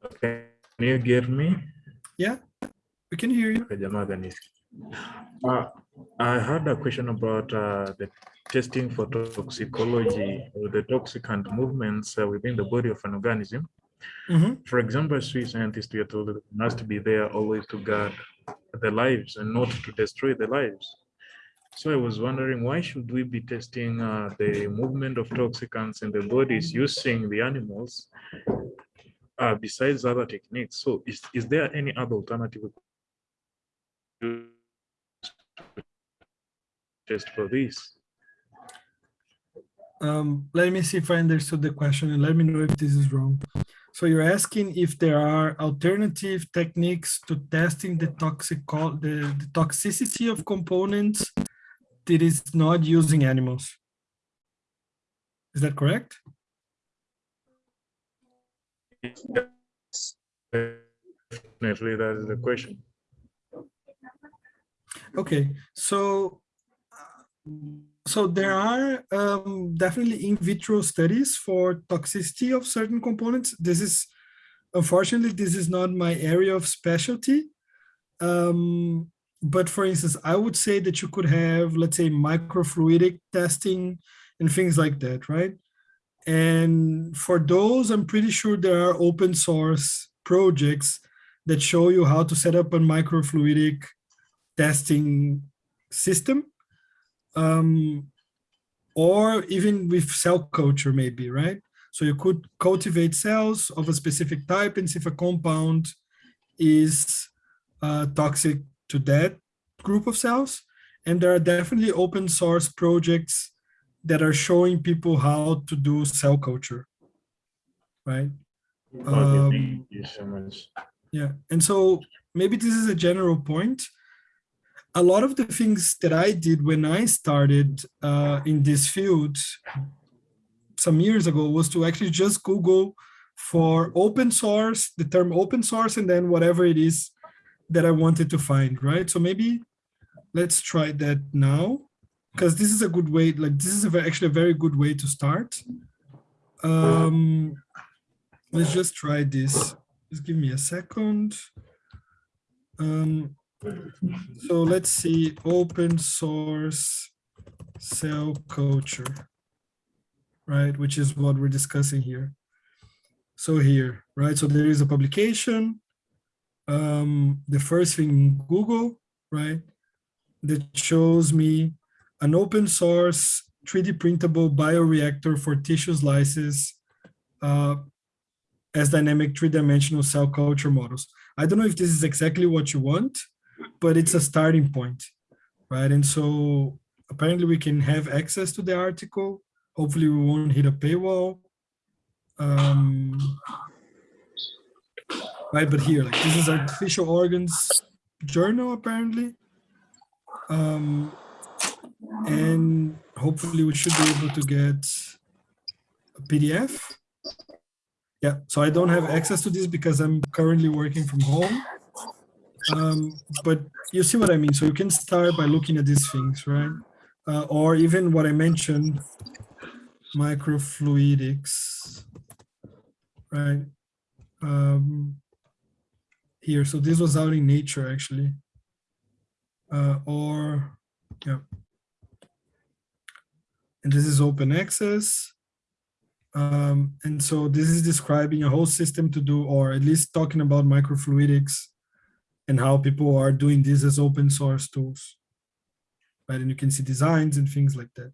Okay, can you get me? Yeah, we can hear you. Okay, jamaa kanisikia. Uh, I had a question about uh, the testing for toxicology or the toxicant movements uh, within the body of an organism. Mhm. For example, Swiss scientists, were told that it must be there always to guard the lives and not to destroy the lives. So I was wondering, why should we be testing uh, the movement of toxicants in the bodies using the animals uh, besides other techniques? So is, is there any other alternative we could use to test for this? Um, let me see if I understood the question and let me know if this is wrong. So you're asking if there are alternative techniques to testing the toxic the, the toxicity of components that is not using animals. Is that correct? Yes. Definitely, that is the question. Okay, so so there are um, definitely in vitro studies for toxicity of certain components. This is, unfortunately, this is not my area of specialty. Um, but for instance, I would say that you could have, let's say, microfluidic testing and things like that, right? And for those, I'm pretty sure there are open source projects that show you how to set up a microfluidic testing system. Um, or even with cell culture maybe, right? So you could cultivate cells of a specific type and see if a compound is uh, toxic to that group of cells. And there are definitely open source projects that are showing people how to do cell culture, right? Um, thank you so much. Yeah, and so maybe this is a general point. A lot of the things that I did when I started uh, in this field some years ago was to actually just Google for open source, the term open source, and then whatever it is that I wanted to find, right? So maybe let's try that now, because this is a good way, like this is a very, actually a very good way to start. Um, let's just try this. Just give me a second. Um, so let's see, open source cell culture, right? Which is what we're discussing here. So here, right? So there is a publication. Um, the first thing Google, right? That shows me an open source 3D printable bioreactor for tissue slices uh, as dynamic three-dimensional cell culture models. I don't know if this is exactly what you want, but it's a starting point, right? And so apparently we can have access to the article. Hopefully we won't hit a paywall. Um, right, but here, like this is artificial organs journal apparently. Um, and hopefully we should be able to get a PDF. Yeah, so I don't have access to this because I'm currently working from home. Um, but you see what I mean? So you can start by looking at these things, right? Uh, or even what I mentioned, microfluidics, right? Um, here, so this was out in nature actually. Uh, or, yeah. And this is open access. Um, and so this is describing a whole system to do, or at least talking about microfluidics and how people are doing this as open source tools. Right, and you can see designs and things like that.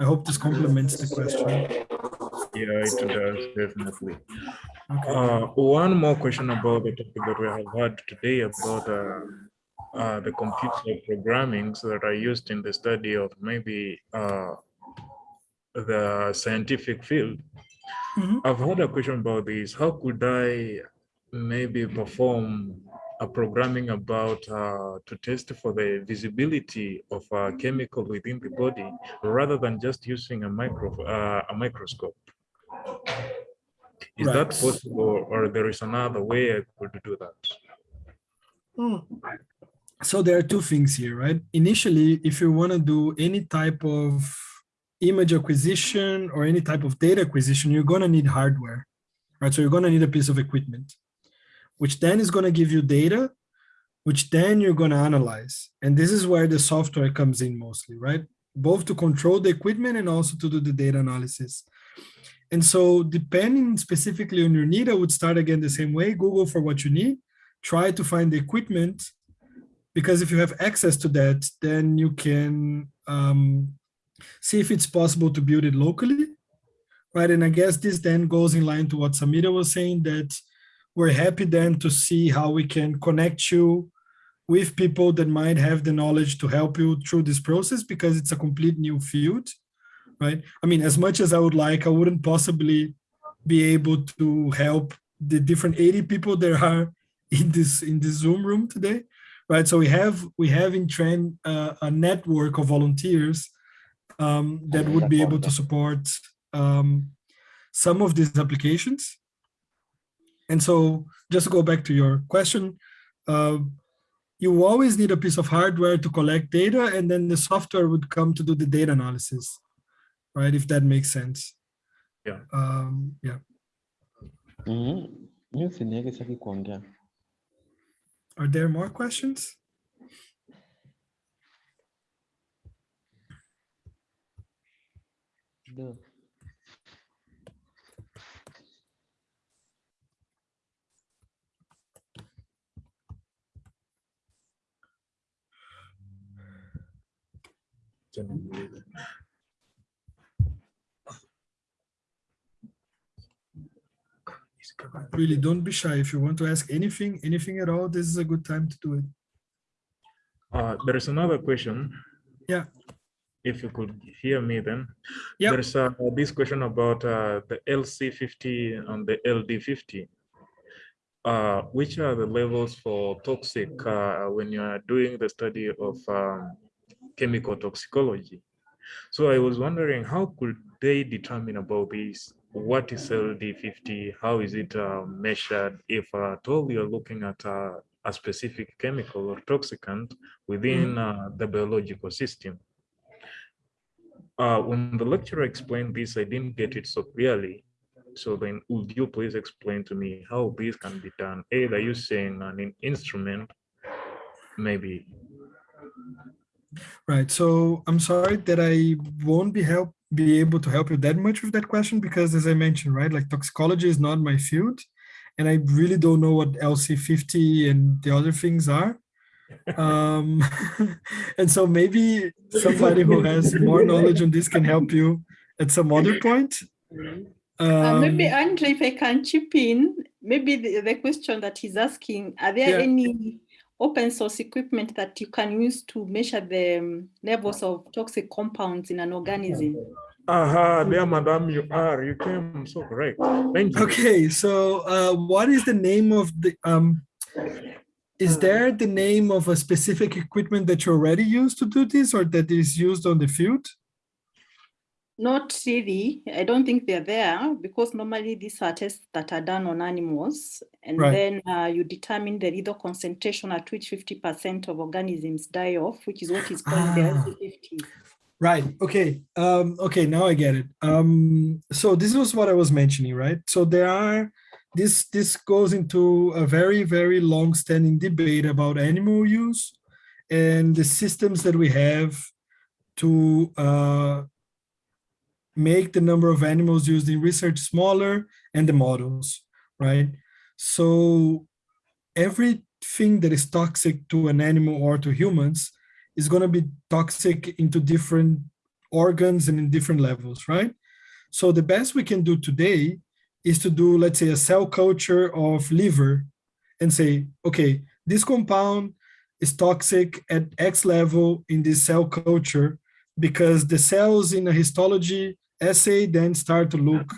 I hope this complements the question. Yeah, it does, definitely. Okay. Uh, one more question about the topic that we have had today about uh, uh, the computer programmings that are used in the study of maybe uh, the scientific field. Mhm. I've had a question about this. How could I maybe perform a programming about uh, to test for the visibility of a chemical within the body rather than just using a micro uh, a microscope? Is that possible, or there is another way I could do that? Hmm. So there are two things here, right? Initially, if you want to do any type of image acquisition or any type of data acquisition, you're going to need hardware, right? So you're going to need a piece of equipment, which then is going to give you data, which then you're going to analyze. And this is where the software comes in mostly, right? Both to control the equipment and also to do the data analysis. And so depending specifically on your need, I would start again the same way, Google for what you need, try to find the equipment, because if you have access to that, then you can um, see if it's possible to build it locally, right? And I guess this then goes in line to what Samira was saying, that we're happy then to see how we can connect you with people that might have the knowledge to help you through this process because it's a complete new field, right? I mean, as much as I would like, I wouldn't possibly be able to help the different 80 people there are <laughs> in this in this Zoom room today, right? So we have we have in Trend uh, a network of volunteers um, that would be able to support um, some of these applications. And so just to go back to your question, uh, you always need a piece of hardware to collect data and then the software would come to do the data analysis, right? If that makes sense. Yeah. Um, yeah. Mimi usiniweke saki kuongea. Are there more questions? Really, don't be shy. If you want to ask anything, anything at all, this is a good time to do it. Uh, there is another question. Yeah. If you could hear me then. Yeah. There's uh, this question about uh, the LC50 and the LD50. Uh, which are the levels for toxic uh, when you are doing the study of um, chemical toxicology? So I was wondering, how could they determine about this? What is LD50? How is it uh, measured? If at all you're looking at uh, a specific chemical or toxicant within uh, the biological system. Uh, when the lecturer explained this, I didn't get it so clearly. So then would you please explain to me how this can be done? Either using an instrument, maybe. Right. So I'm sorry that I won't be help be able to help you that much with that question because as I mentioned, right, like toxicology is not my field and I really don't know what LC50 and the other things are. <laughs> Um, <laughs> and so maybe somebody who has more knowledge on this can help you at some other point. <laughs> Uh, maybe Um, Andre, if I can chip in, maybe the, the question that he's asking, are there Yeah. any open source equipment that you can use to measure the um, levels of toxic compounds in an organism? Aha, there, madam, you are. You came so correct. Thank you. Okay, so uh, what is the name of the, um, is there the name of a specific equipment that you already use to do this or that is used on the field? Not really. I don't think they're there because normally these are tests that are done on animals. And Right. then uh, you determine the lethal concentration at which 50% of organisms die off, which is what is called the Ah. LC50. Right. Okay. Um, okay. Now I get it. Um, so this was what I was mentioning, right? So there are this this goes into a very very long standing debate about animal use and the systems that we have to uh, make the number of animals used in research smaller and the models, right? So everything that is toxic to an animal or to humans is going to be toxic into different organs and in different levels, right? So the best we can do today is to do, let's say, a cell culture of liver and say, okay, this compound is toxic at X level in this cell culture because the cells in a histology assay then start to look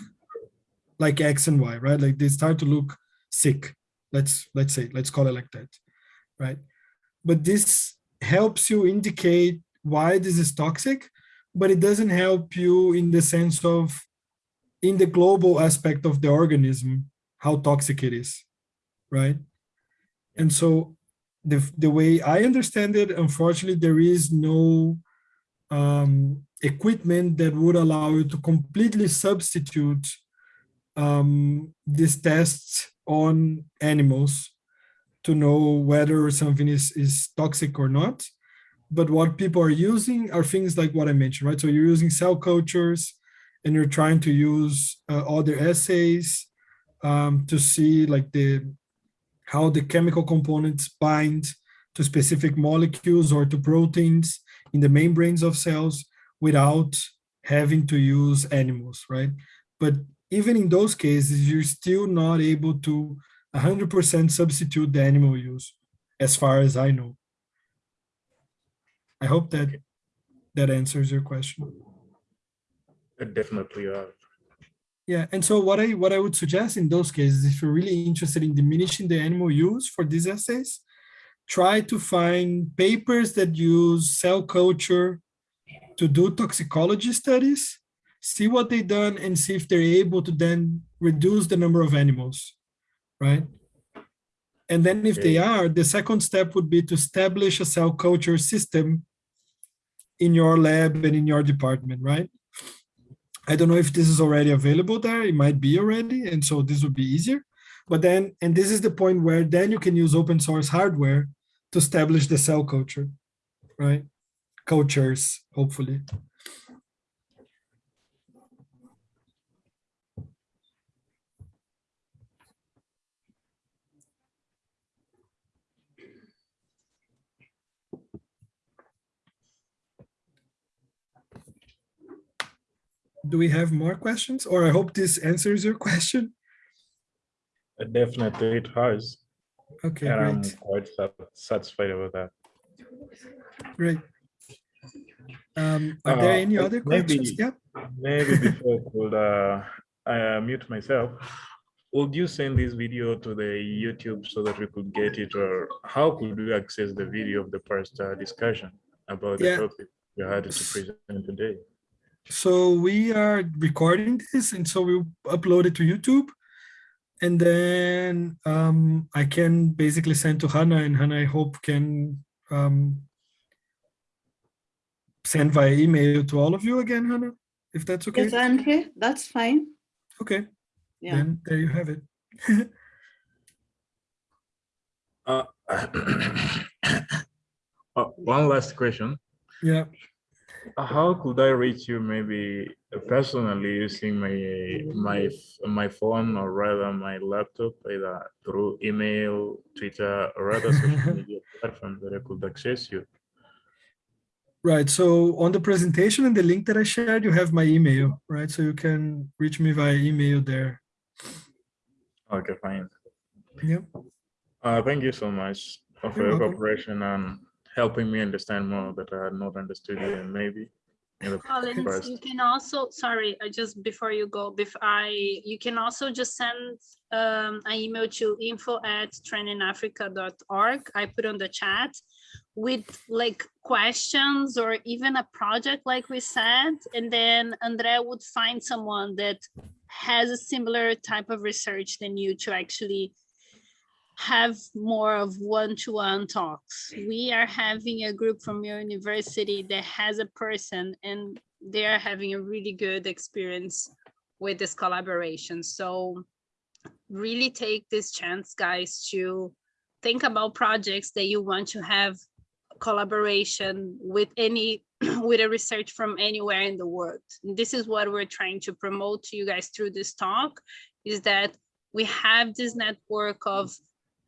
like X and Y, right? Like they start to look sick. Let's let's say, let's call it like that, right? But this helps you indicate why this is toxic, but it doesn't help you in the sense of in the global aspect of the organism, how toxic it is, right? And so the, the way I understand it, unfortunately, there is no um, equipment that would allow you to completely substitute um, these tests on animals to know whether something is, is toxic or not. But what people are using are things like what I mentioned, right? So you're using cell cultures and you're trying to use uh, other assays um, to see like the how the chemical components bind to specific molecules or to proteins in the membranes of cells without having to use animals, right? But even in those cases, you're still not able to 100% substitute the animal use, as far as I know. I hope that that answers your question. Uh, Definitely are. Yeah, and so what I what I would suggest in those cases, if you're really interested in diminishing the animal use for these assays, try to find papers that use cell culture to do toxicology studies, see what they've done and see if they're able to then reduce the number of animals, right? And then if they are, the second step would be to establish a cell culture system in your lab and in your department, right? I don't know if this is already available there. It might be already. And so this would be easier. But then, and this is the point where then you can use open source hardware to establish the cell culture, right? Cultures, hopefully. Do we have more questions? Or I hope this answers your <laughs> question. Uh, Definitely it has, Okay, and I'm quite satisfied with that. great. Um, are there Uh, any uh, other questions? maybe- Yeah, Maybe before <laughs> I could uh, uh, mute myself, would you send this video to the YouTube so that we could get it, or how could we access the video of the first uh, discussion about the Yeah. topic we had to present today? so we are recording this and so we'll upload it to YouTube. And then um, I can basically send to Hannah and Hannah, I hope can um, send via email to all of you again, Hannah, if that's okay. Yes, Andre, that's fine. Okay, Yeah. then there you have it. <laughs> Uh, uh, <coughs> one last question. Yeah. How could I reach you maybe personally using my my my phone or rather my laptop either through email, Twitter, or other social <laughs> media platforms that I could access you? Right. So on the presentation and the link that I shared, you have my email, right? So you can reach me via email there. Okay, fine. Yep. Uh, thank you so much for You're your welcome. cooperation and helping me understand more that I had not understood you and maybe Collins, past. you can also, sorry, I just, before you go, before I, you can also just send um, an email to info at trendinafrica.org. I put on the chat with like questions or even a project like we said, and then Andrea would find someone that has a similar type of research than you to actually have more of one-to-one talks. We are having a group from your university that has a person and they are having a really good experience with this collaboration. So really take this chance, guys, to think about projects that you want to have collaboration with any <clears throat> with a research from anywhere in the world. This is what we're trying to promote to you guys through this talk is that we have this network of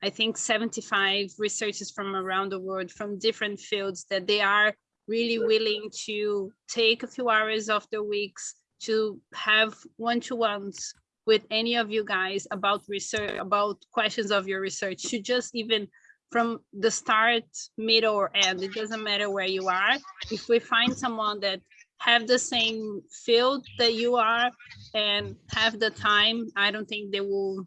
I think 75 researchers from around the world from different fields that they are really willing to take a few hours of their weeks to have one-to-ones with any of you guys about research, about questions of your research, to just even from the start, middle or end, it doesn't matter where you are. If we find someone that have the same field that you are and have the time, I don't think they will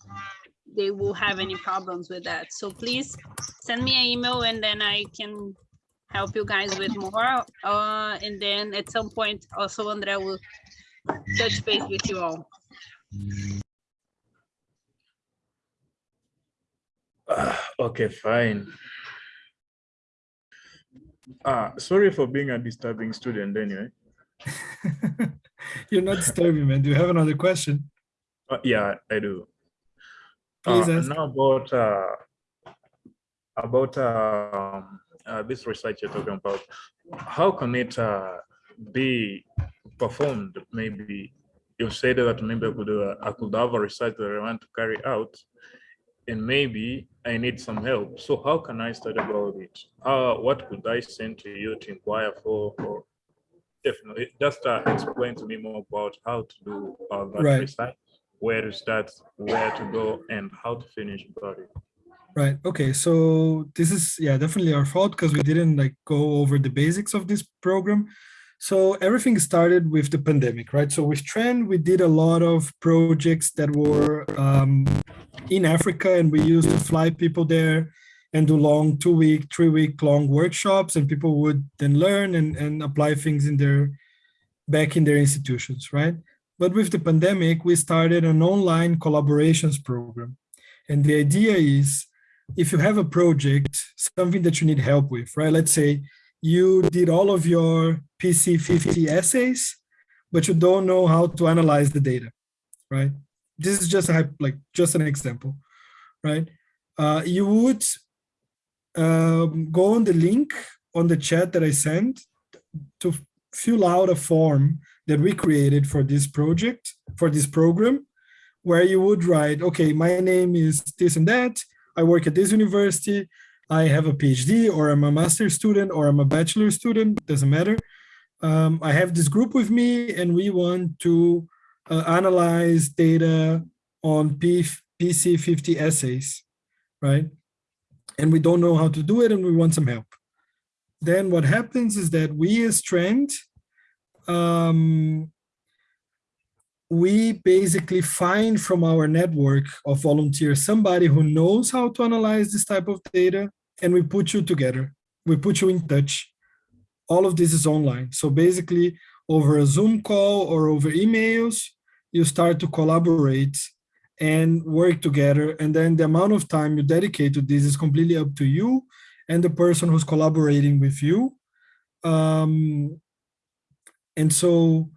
they will have any problems with that. So please send me an email and then I can help you guys with more. Uh, and then at some point also Andrea will touch base with you all. <sighs> Ah, okay, fine. Ah, sorry for being a disturbing student anyway. <laughs> You're not disturbing, man. Do you have another question? Uh, yeah, I do. Please Uh, ask. Now about uh, about um, uh, this research you're talking about, how can it uh, be performed? Maybe you said that maybe I could uh, I could have a research that I want to carry out, and maybe I need some help. So how can I start about it? How what could I send to you to inquire for? Or definitely just uh, explain to me more about how to do uh, that Right. research where to start, where to go, and how to finish about it. Right. Okay. So this is yeah definitely our fault because we didn't like go over the basics of this program. So everything started with the pandemic, right? So with Trend, we did a lot of projects that were um, in Africa, and we used to fly people there and do long two week, three week long workshops, and people would then learn and and apply things in their back in their institutions, right? But with the pandemic, we started an online collaborations program. And the idea is if you have a project, something that you need help with, right? Let's say you did all of your PC 50 assays, but you don't know how to analyze the data, right? This is just a, like just an example, right? Uh, you would um, go on the link on the chat that I sent to fill out a form that we created for this project, for this program, where you would write, okay, my name is this and that, I work at this university, I have a PhD or I'm a master student or I'm a bachelor student, doesn't matter. Um, I have this group with me and we want to uh, analyze data on P PC 50 assays, right? And we don't know how to do it and we want some help. Then what happens is that we as Trend, um, we basically find from our network of volunteers somebody who knows how to analyze this type of data and we put you together we put you in touch all of this is online so basically over a zoom call or over emails you start to collaborate and work together and then the amount of time you dedicate to this is completely up to you and the person who's collaborating with you um, and so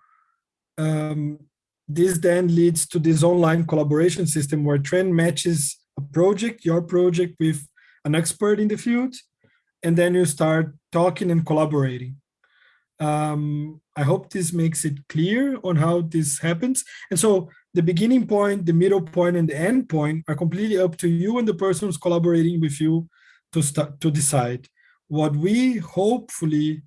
um, this then leads to this online collaboration system where Trend matches a project, your project with an expert in the field, and then you start talking and collaborating. Um, I hope this makes it clear on how this happens. And so the beginning point, the middle point, and the end point are completely up to you and the person who's collaborating with you to start to decide. What we hopefully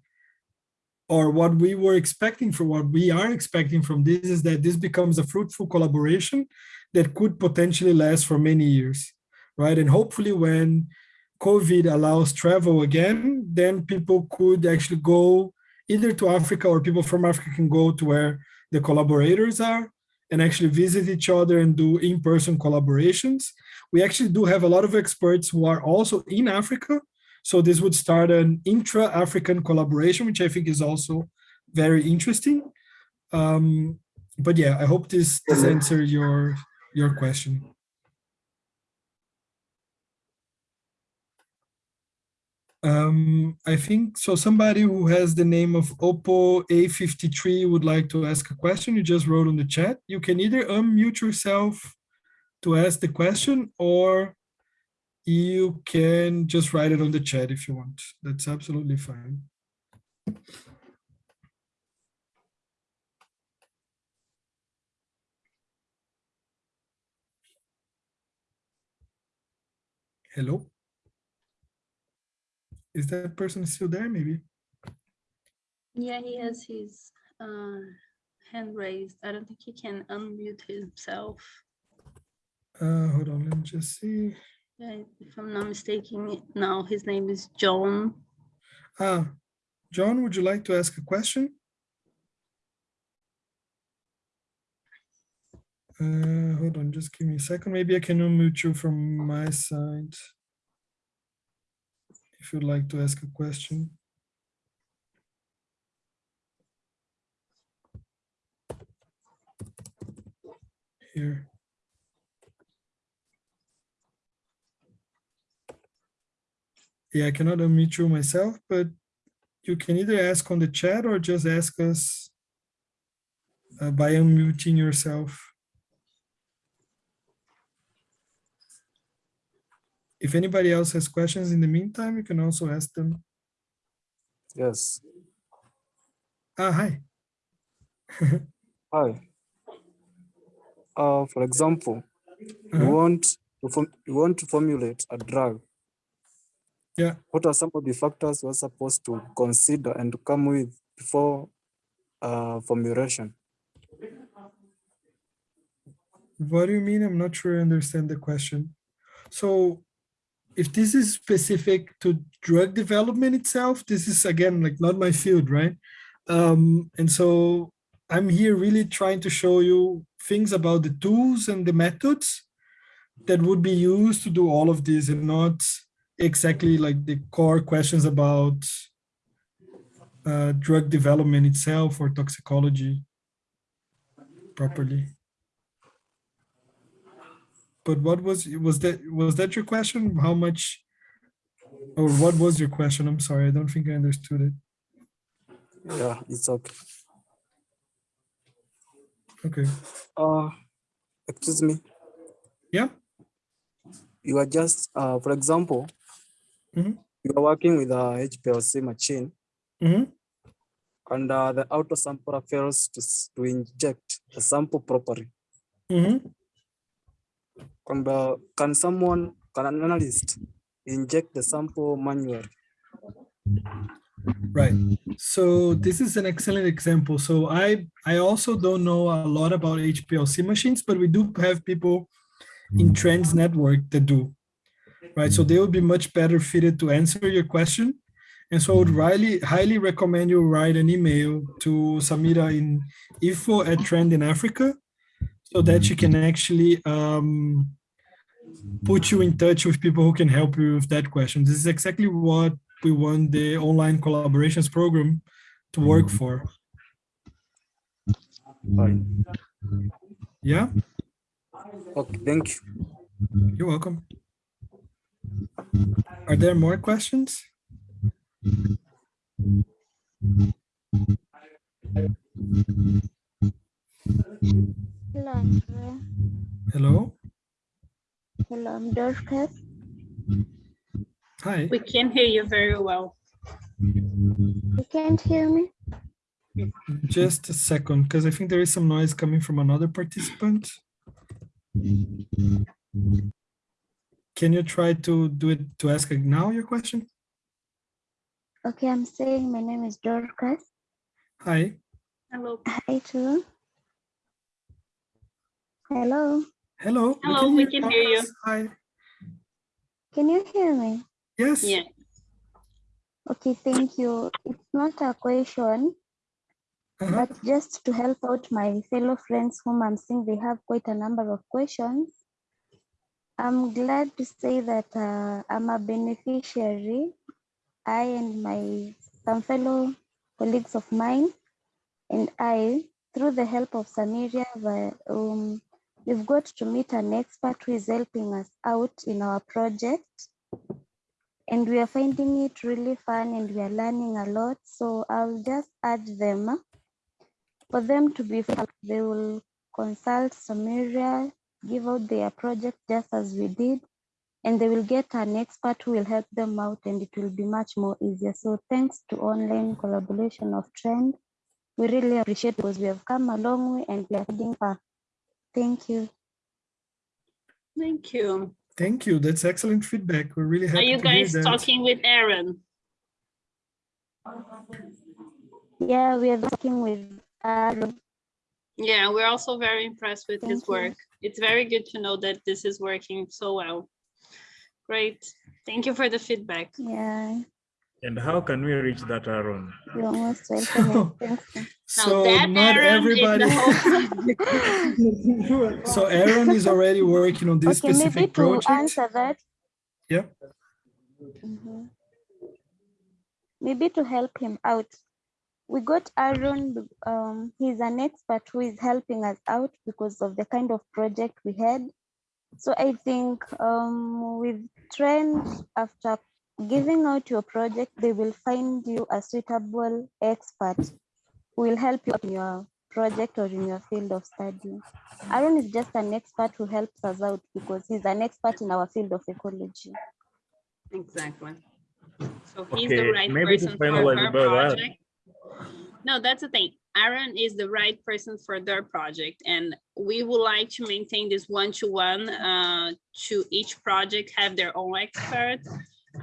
or what we were expecting from what we are expecting from this is that this becomes a fruitful collaboration that could potentially last for many years, right? And hopefully when COVID allows travel again, then people could actually go either to Africa or people from Africa can go to where the collaborators are and actually visit each other and do in-person collaborations. We actually do have a lot of experts who are also in Africa so this would start an intra-African collaboration, which I think is also very interesting. Um, but yeah, I hope this, this answered your, your question. Um, I think, so somebody who has the name of Oppo A53 would like to ask a question. You just wrote on the chat. You can either unmute yourself to ask the question or you can just write it on the chat if you want. That's absolutely fine. Hello? Is that person still there, maybe? Yeah, he has his uh, hand raised. I don't think he can unmute himself. Uh, hold on, let me just see. Yeah, If I'm not mistaken, now his name is John. Ah, John, would you like to ask a question? Uh, hold on, just give me a second. Maybe I can unmute you from my side. If you'd like to ask a question. Here. Yeah, I cannot unmute you myself, but you can either ask on the chat or just ask us uh, by unmuting yourself. If anybody else has questions in the meantime, you can also ask them. Yes. Ah, hi. Hi. Uh, for example, you Uh-huh. want to form, you want to formulate a drug. Yeah. What are some of the factors we're supposed to consider and to come with before uh, formulation? What do you mean? I'm not sure I understand the question. So if this is specific to drug development itself, this is again, like not my field, right? Um, and so I'm here really trying to show you things about the tools and the methods that would be used to do all of this and not exactly like the core questions about uh, drug development itself or toxicology properly. But what was, was that, was that your question? How much? Or what was your question? I'm sorry, I don't think I understood it. Yeah, it's okay. Okay, Uh, excuse me. yeah, You are just, uh, for example, Mhm. you are working with a HPLC machine hmm and uh, the auto sampler fails to, to inject the sample properly. hmm And uh, can someone, can an analyst inject the sample manually? Right. So this is an excellent example. So I I also don't know a lot about HPLC machines, but we do have people in Trends Network that do. Right. So they will be much better fitted to answer your question. And so I would highly highly recommend you write an email to Samira in info at Trend in Africa so that you can actually um, put you in touch with people who can help you with that question. This is exactly what we want the online collaborations program to work for. Fine. Yeah, Okay, thank you. you're welcome. Are there more questions? Hello, Andrea. Hello? Hello, I'm Dorcas. Hi. We can hear you very well. You can't hear me? Just a second, because I think there is some noise coming from another participant. Can you try to do it to ask now your question? Okay, I'm saying my name is Dorcas. Hi. Hello. Hi, too. Hello, Hello. Hello, we can hear you. Hi. can you hear me? Yes. Yeah. Okay, thank you. It's not a question, Uh-huh. but just to help out my fellow friends whom I'm seeing they have quite a number of questions. I'm glad to say that uh, I'm a beneficiary. I and my some fellow colleagues of mine and I, through the help of Samiria, we- um, we've got to meet an expert who is helping us out in our project. And we are finding it really fun and we are learning a lot. So I'll just add them for them to be, they will consult Samiria, give out their project just as we did, and they will get an expert who will help them out and it will be much more easier. So thanks to online collaboration of Trend, we really appreciate because we have come a long way and we are heading far. Thank you. Thank you. Thank you. That's excellent feedback. We're really happy. Are you to hear guys that. talking with Aaron? Yeah, we are talking with Aaron. Yeah, we're also very impressed with his Thank you. work. It's very good to know that this is working so well. Great. Thank you for the feedback. Yeah, And how can we reach that, Aaron? you're most <laughs> welcome. and So not Aaron everybody. <laughs> So Aaron is already working on this Okay, maybe specific to project. answer that. Yeah. Mhm. Maybe to help him out. We got Aaron, um, he's an expert who is helping us out because of the kind of project we had. So I think um, with Trend, after giving out your project, they will find you a suitable expert who will help you in your project or in your field of study. Aaron is just an expert who helps us out because he's an expert in our field of ecology. Exactly. So he's the right maybe to person for finalize her about that. project. No, that's the thing. Aaron is the right person for their project and we would like to maintain this one-to-one uh, to each project have their own expert.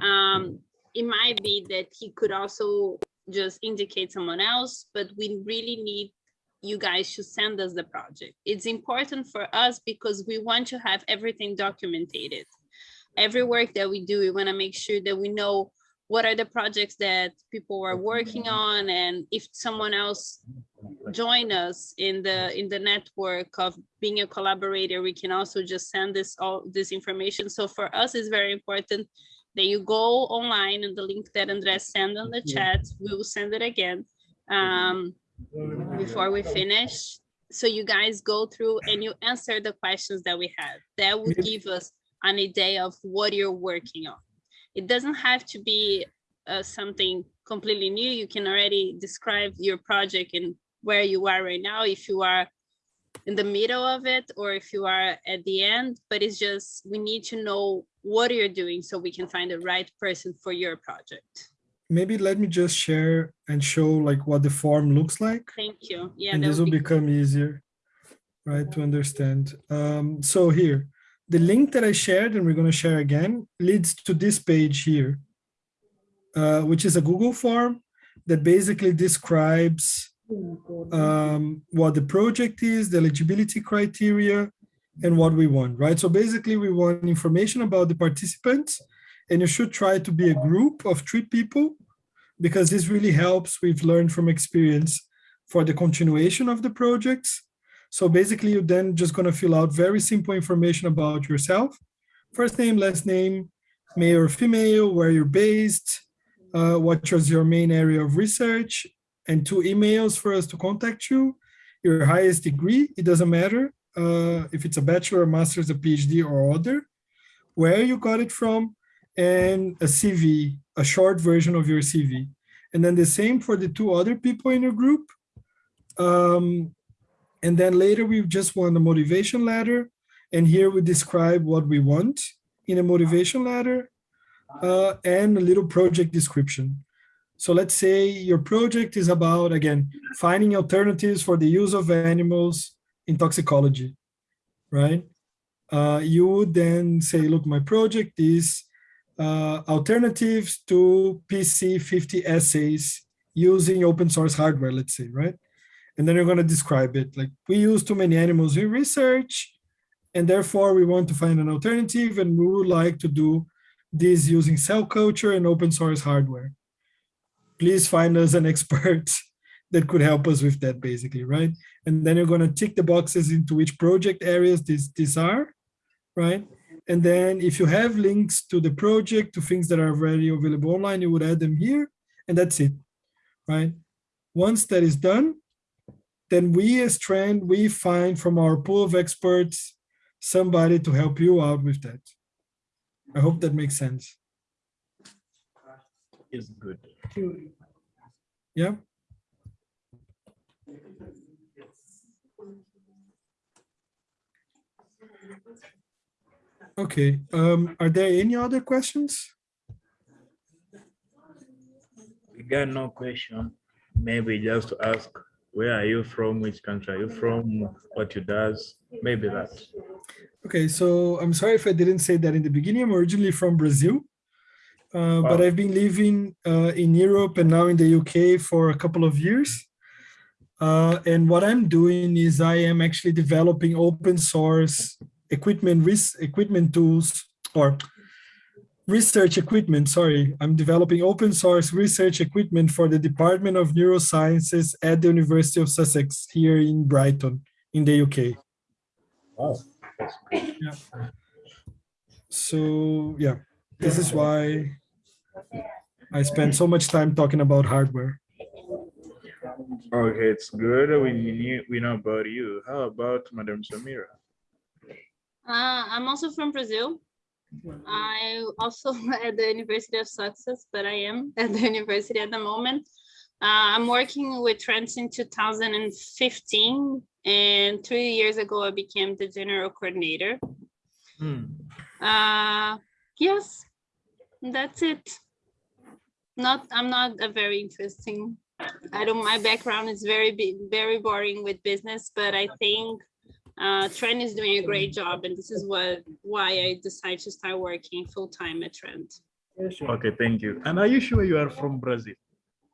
Um, it might be that he could also just indicate someone else, but we really need you guys to send us the project. It's important for us because we want to have everything documented every work that we do, we want to make sure that we know what are the projects that people are working on and if someone else join us in the in the network of being a collaborator we can also just send this all this information so for us it's very important that you go online and the link that andres sent on the chat we will send it again um before we finish so you guys go through and you answer the questions that we have. That would Maybe- give us an idea of what you're working on. It doesn't have to be uh, something completely new. You can already describe your project and where you are right now, if you are in the middle of it or if you are at the end, but it's just, we need to know what are you're doing so we can find the right person for your project. Maybe let me just share and show like what the form looks like. Thank you. Yeah. and this will be become easier, right, to understand. Um, so here, the link that I shared and we're going to share again leads to this page here, uh, which is a Google form that basically describes um, what the project is, the eligibility criteria, and what we want, right? So basically we want information about the participants and you should try to be a group of three people because this really helps. We've learned from experience for the continuation of the projects. So basically you're then just gonna fill out very simple information about yourself. First name, last name, male or female, where you're based, uh, what was your main area of research, and two emails for us to contact you. Your highest degree, it doesn't matter uh, if it's a bachelor, a master's, a PhD, or other, where you got it from, and a CV, a short version of your CV. And then the same for the two other people in your group. Um, and then later we just want a motivation letter. And here we describe what we want in a motivation letter uh, and a little project description. So let's say your project is about, again, finding alternatives for the use of animals in toxicology, right? Uh, you would then say, look, my project is uh, alternatives to PC50 assays using open source hardware, let's say, right? And then you're going to describe it like we use too many animals in research, and therefore we want to find an alternative, and we would like to do this using cell culture and open source hardware. Please find us an <laughs> expert that could help us with that, basically, right? And then you're going to tick the boxes into which project areas these, these are, right? And then if you have links to the project, to things that are already available online, you would add them here, and that's it, right? Once that is done, then we as Trend, we find from our pool of experts, somebody to help you out with that. I hope that makes sense. Is good. Yeah. Okay, um, are there any other questions? We got no question. Maybe just to ask, where are you from? Which country are you from? What you does? Maybe that. Okay, so I'm sorry if I didn't say that in the beginning. I'm originally from Brazil, uh, but I've been living uh, in Europe and now in the UK for a couple of years. Uh, and what I'm doing is I am actually developing open source equipment, res equipment tools or research equipment. Sorry, I'm developing open source research equipment for the Department of Neurosciences at the University of Sussex here in Brighton, in the UK. Wow. Yeah. So yeah, this is why I spend so much time talking about hardware. Okay, it's good. We knew we know about you. How about Madam Samira? Uh, I'm also from Brazil. I also <laughs> at the University of Sussex, but I am <laughs> at the university at the moment. Uh, I'm working with Trends in 2015, and three years ago I became the general coordinator. Hmm. Uh, yes, that's it. Not, I'm not a very interesting. I don't. My background is very very boring with business, but I think uh, Trend is doing a great job, and this is what why I decided to start working full time at Trend. Okay, thank you. And are you sure you are from Brazil?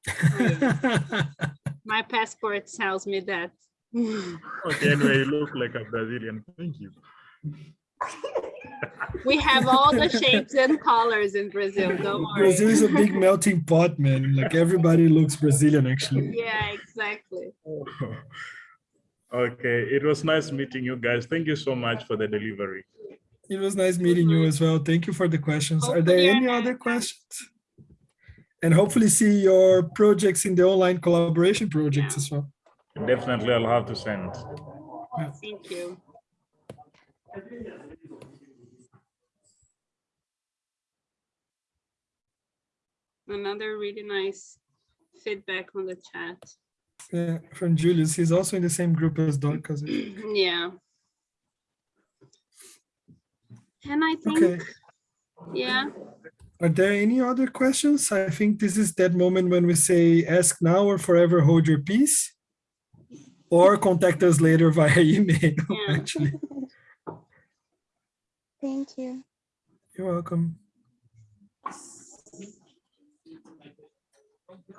<laughs> My passport tells me that. <laughs> Okay, anyway, you look like a Brazilian. Thank you. we have all the <laughs> shapes and colors in Brazil. Don't worry. Brazil is a big melting pot, man. Like everybody looks Brazilian, actually. Yeah, exactly. Okay, it was nice meeting you guys. Thank you so much for the delivery. It was nice meeting you as well. Thank you for the questions. Are there any other questions? And hopefully see your projects in the online collaboration projects Yeah. as well. Definitely, I'll have to send. Thank you. Another really nice feedback on the chat. Yeah, from Julius. He's also in the same group as Dorcas. <clears throat> Yeah. And I think, Okay. yeah, Are there any other questions? I think this is that moment when we say ask now or forever hold your peace. Or contact us later <laughs> via email, Yeah. actually. Thank you. You're welcome.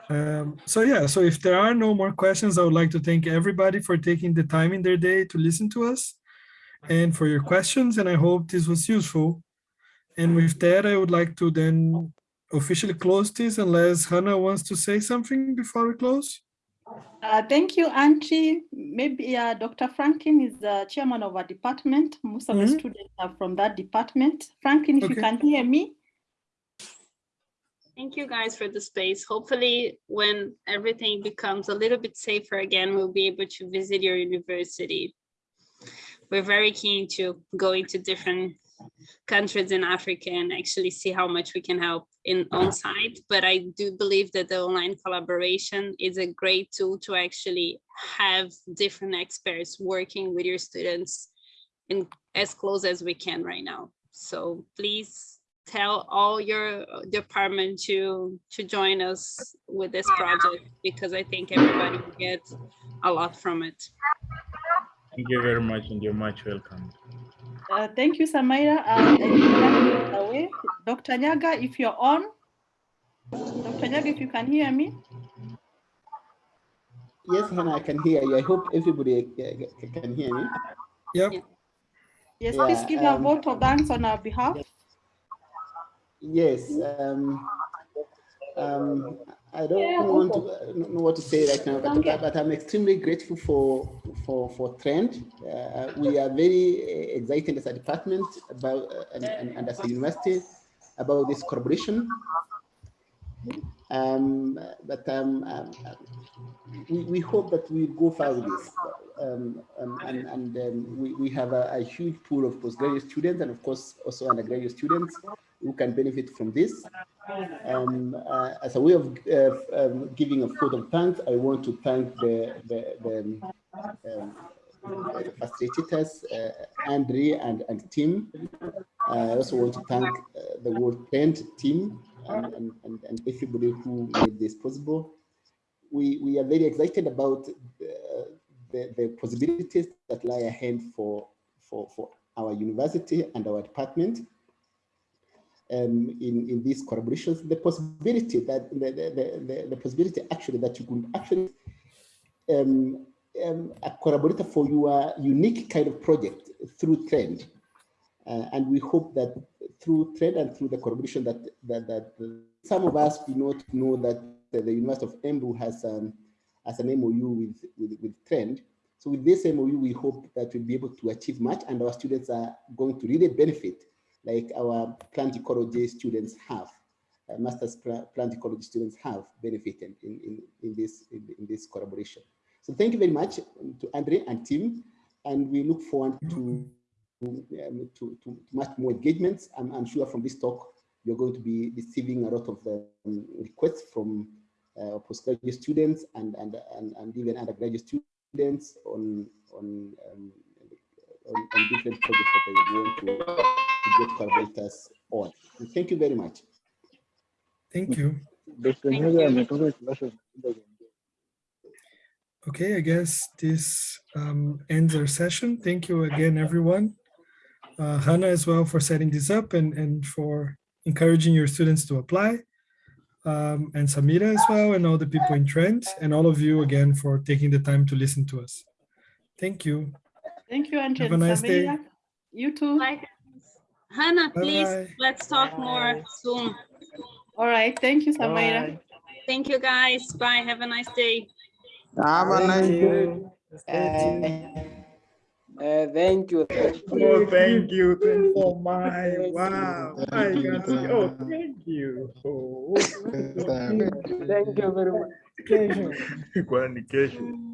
Um, so yeah, so if there are no more questions, I would like to thank everybody for taking the time in their day to listen to us and for your questions, and I hope this was useful. And with that, I would like to then officially close this unless Hannah wants to say something before we close. Uh, thank you, Angie. Maybe uh, Dr. Franklin is the chairman of our department. Most of the Mhm. students are from that department. Franklin, if you can hear me. Thank you guys for the space. Hopefully, when everything becomes a little bit safer again, we'll be able to visit your university. We're very keen to go into different countries in Africa and actually see how much we can help in on site. But I do believe that the online collaboration is a great tool to actually have different experts working with your students in as close as we can right now. So please tell all your department to to join us with this project because I think everybody will get a lot from it. Thank you very much and you're much welcome. Uh, thank you, Samaira. Uh, I think Nyaga is away. Dr. Nyaga, if you're on. Dr. Nyaga, if you can hear me. Yes, Hannah, I can hear you. I hope everybody uh, can hear me. Yep. Yes, Yeah, please give your um, vote of thanks on our behalf. Yes. Um, um, I don't want to know what to say right now, but, but, I'm extremely grateful for for for Trend. Uh, we are very uh, excited as a department about uh, and, and, and as a university about this collaboration. Um, but um, um, we, we hope that we go far with this. Um, um, and and um, we, we have a, a huge pool of postgraduate students and of course also undergraduate students can benefit from this. Um, uh, as a way of uh, um, giving a vote of thanks, I want to thank the, the, the, um, the facilitators, uh, Andre and, and Tim. I also want to thank uh, the World Trend team and, and, and, and everybody who made this possible. We, we are very excited about the, the, the possibilities that lie ahead for, for, for our university and our department um, in, in these collaborations, the possibility that the, the, the, the possibility actually that you could actually um, um, a collaborator for your unique kind of project through Trend. Uh, and we hope that through Trend and through the collaboration that, that, that some of us do not know that the, University of Embu has, um, has an MOU with, with, with Trend. So with this MOU, we hope that we'll be able to achieve much and our students are going to really benefit like our plant ecology students have, uh, master's plant ecology students have benefited in, in, in, this, in, in, this collaboration. So thank you very much to Andre and team, and we look forward to, um, to, to, much more engagements. I'm, I'm, sure from this talk, you're going to be receiving a lot of um, requests from uh, postgraduate students and, and, and, and even undergraduate students on, on um, on, on, different projects that they want to, to get collaborators on. And thank you very much. Thank you. Thank you. Okay, I guess this um, ends our session. Thank you again, everyone. Uh, Hannah as well for setting this up and, and for encouraging your students to apply. Um, and Samira as well, and all the people in Trend, and all of you again for taking the time to listen to us. Thank you. Thank you, Andrea. Have a nice day. You too. Bye. Hannah, please, bye. let's talk more soon. All right. Thank you, Samaira. Thank you, guys. Bye. Have a nice day. Have a nice day. Uh, thank you. Oh, thank you. Thank you so much. Wow. I can see. Oh, thank you. Oh. Thank you very much. Communication. <laughs>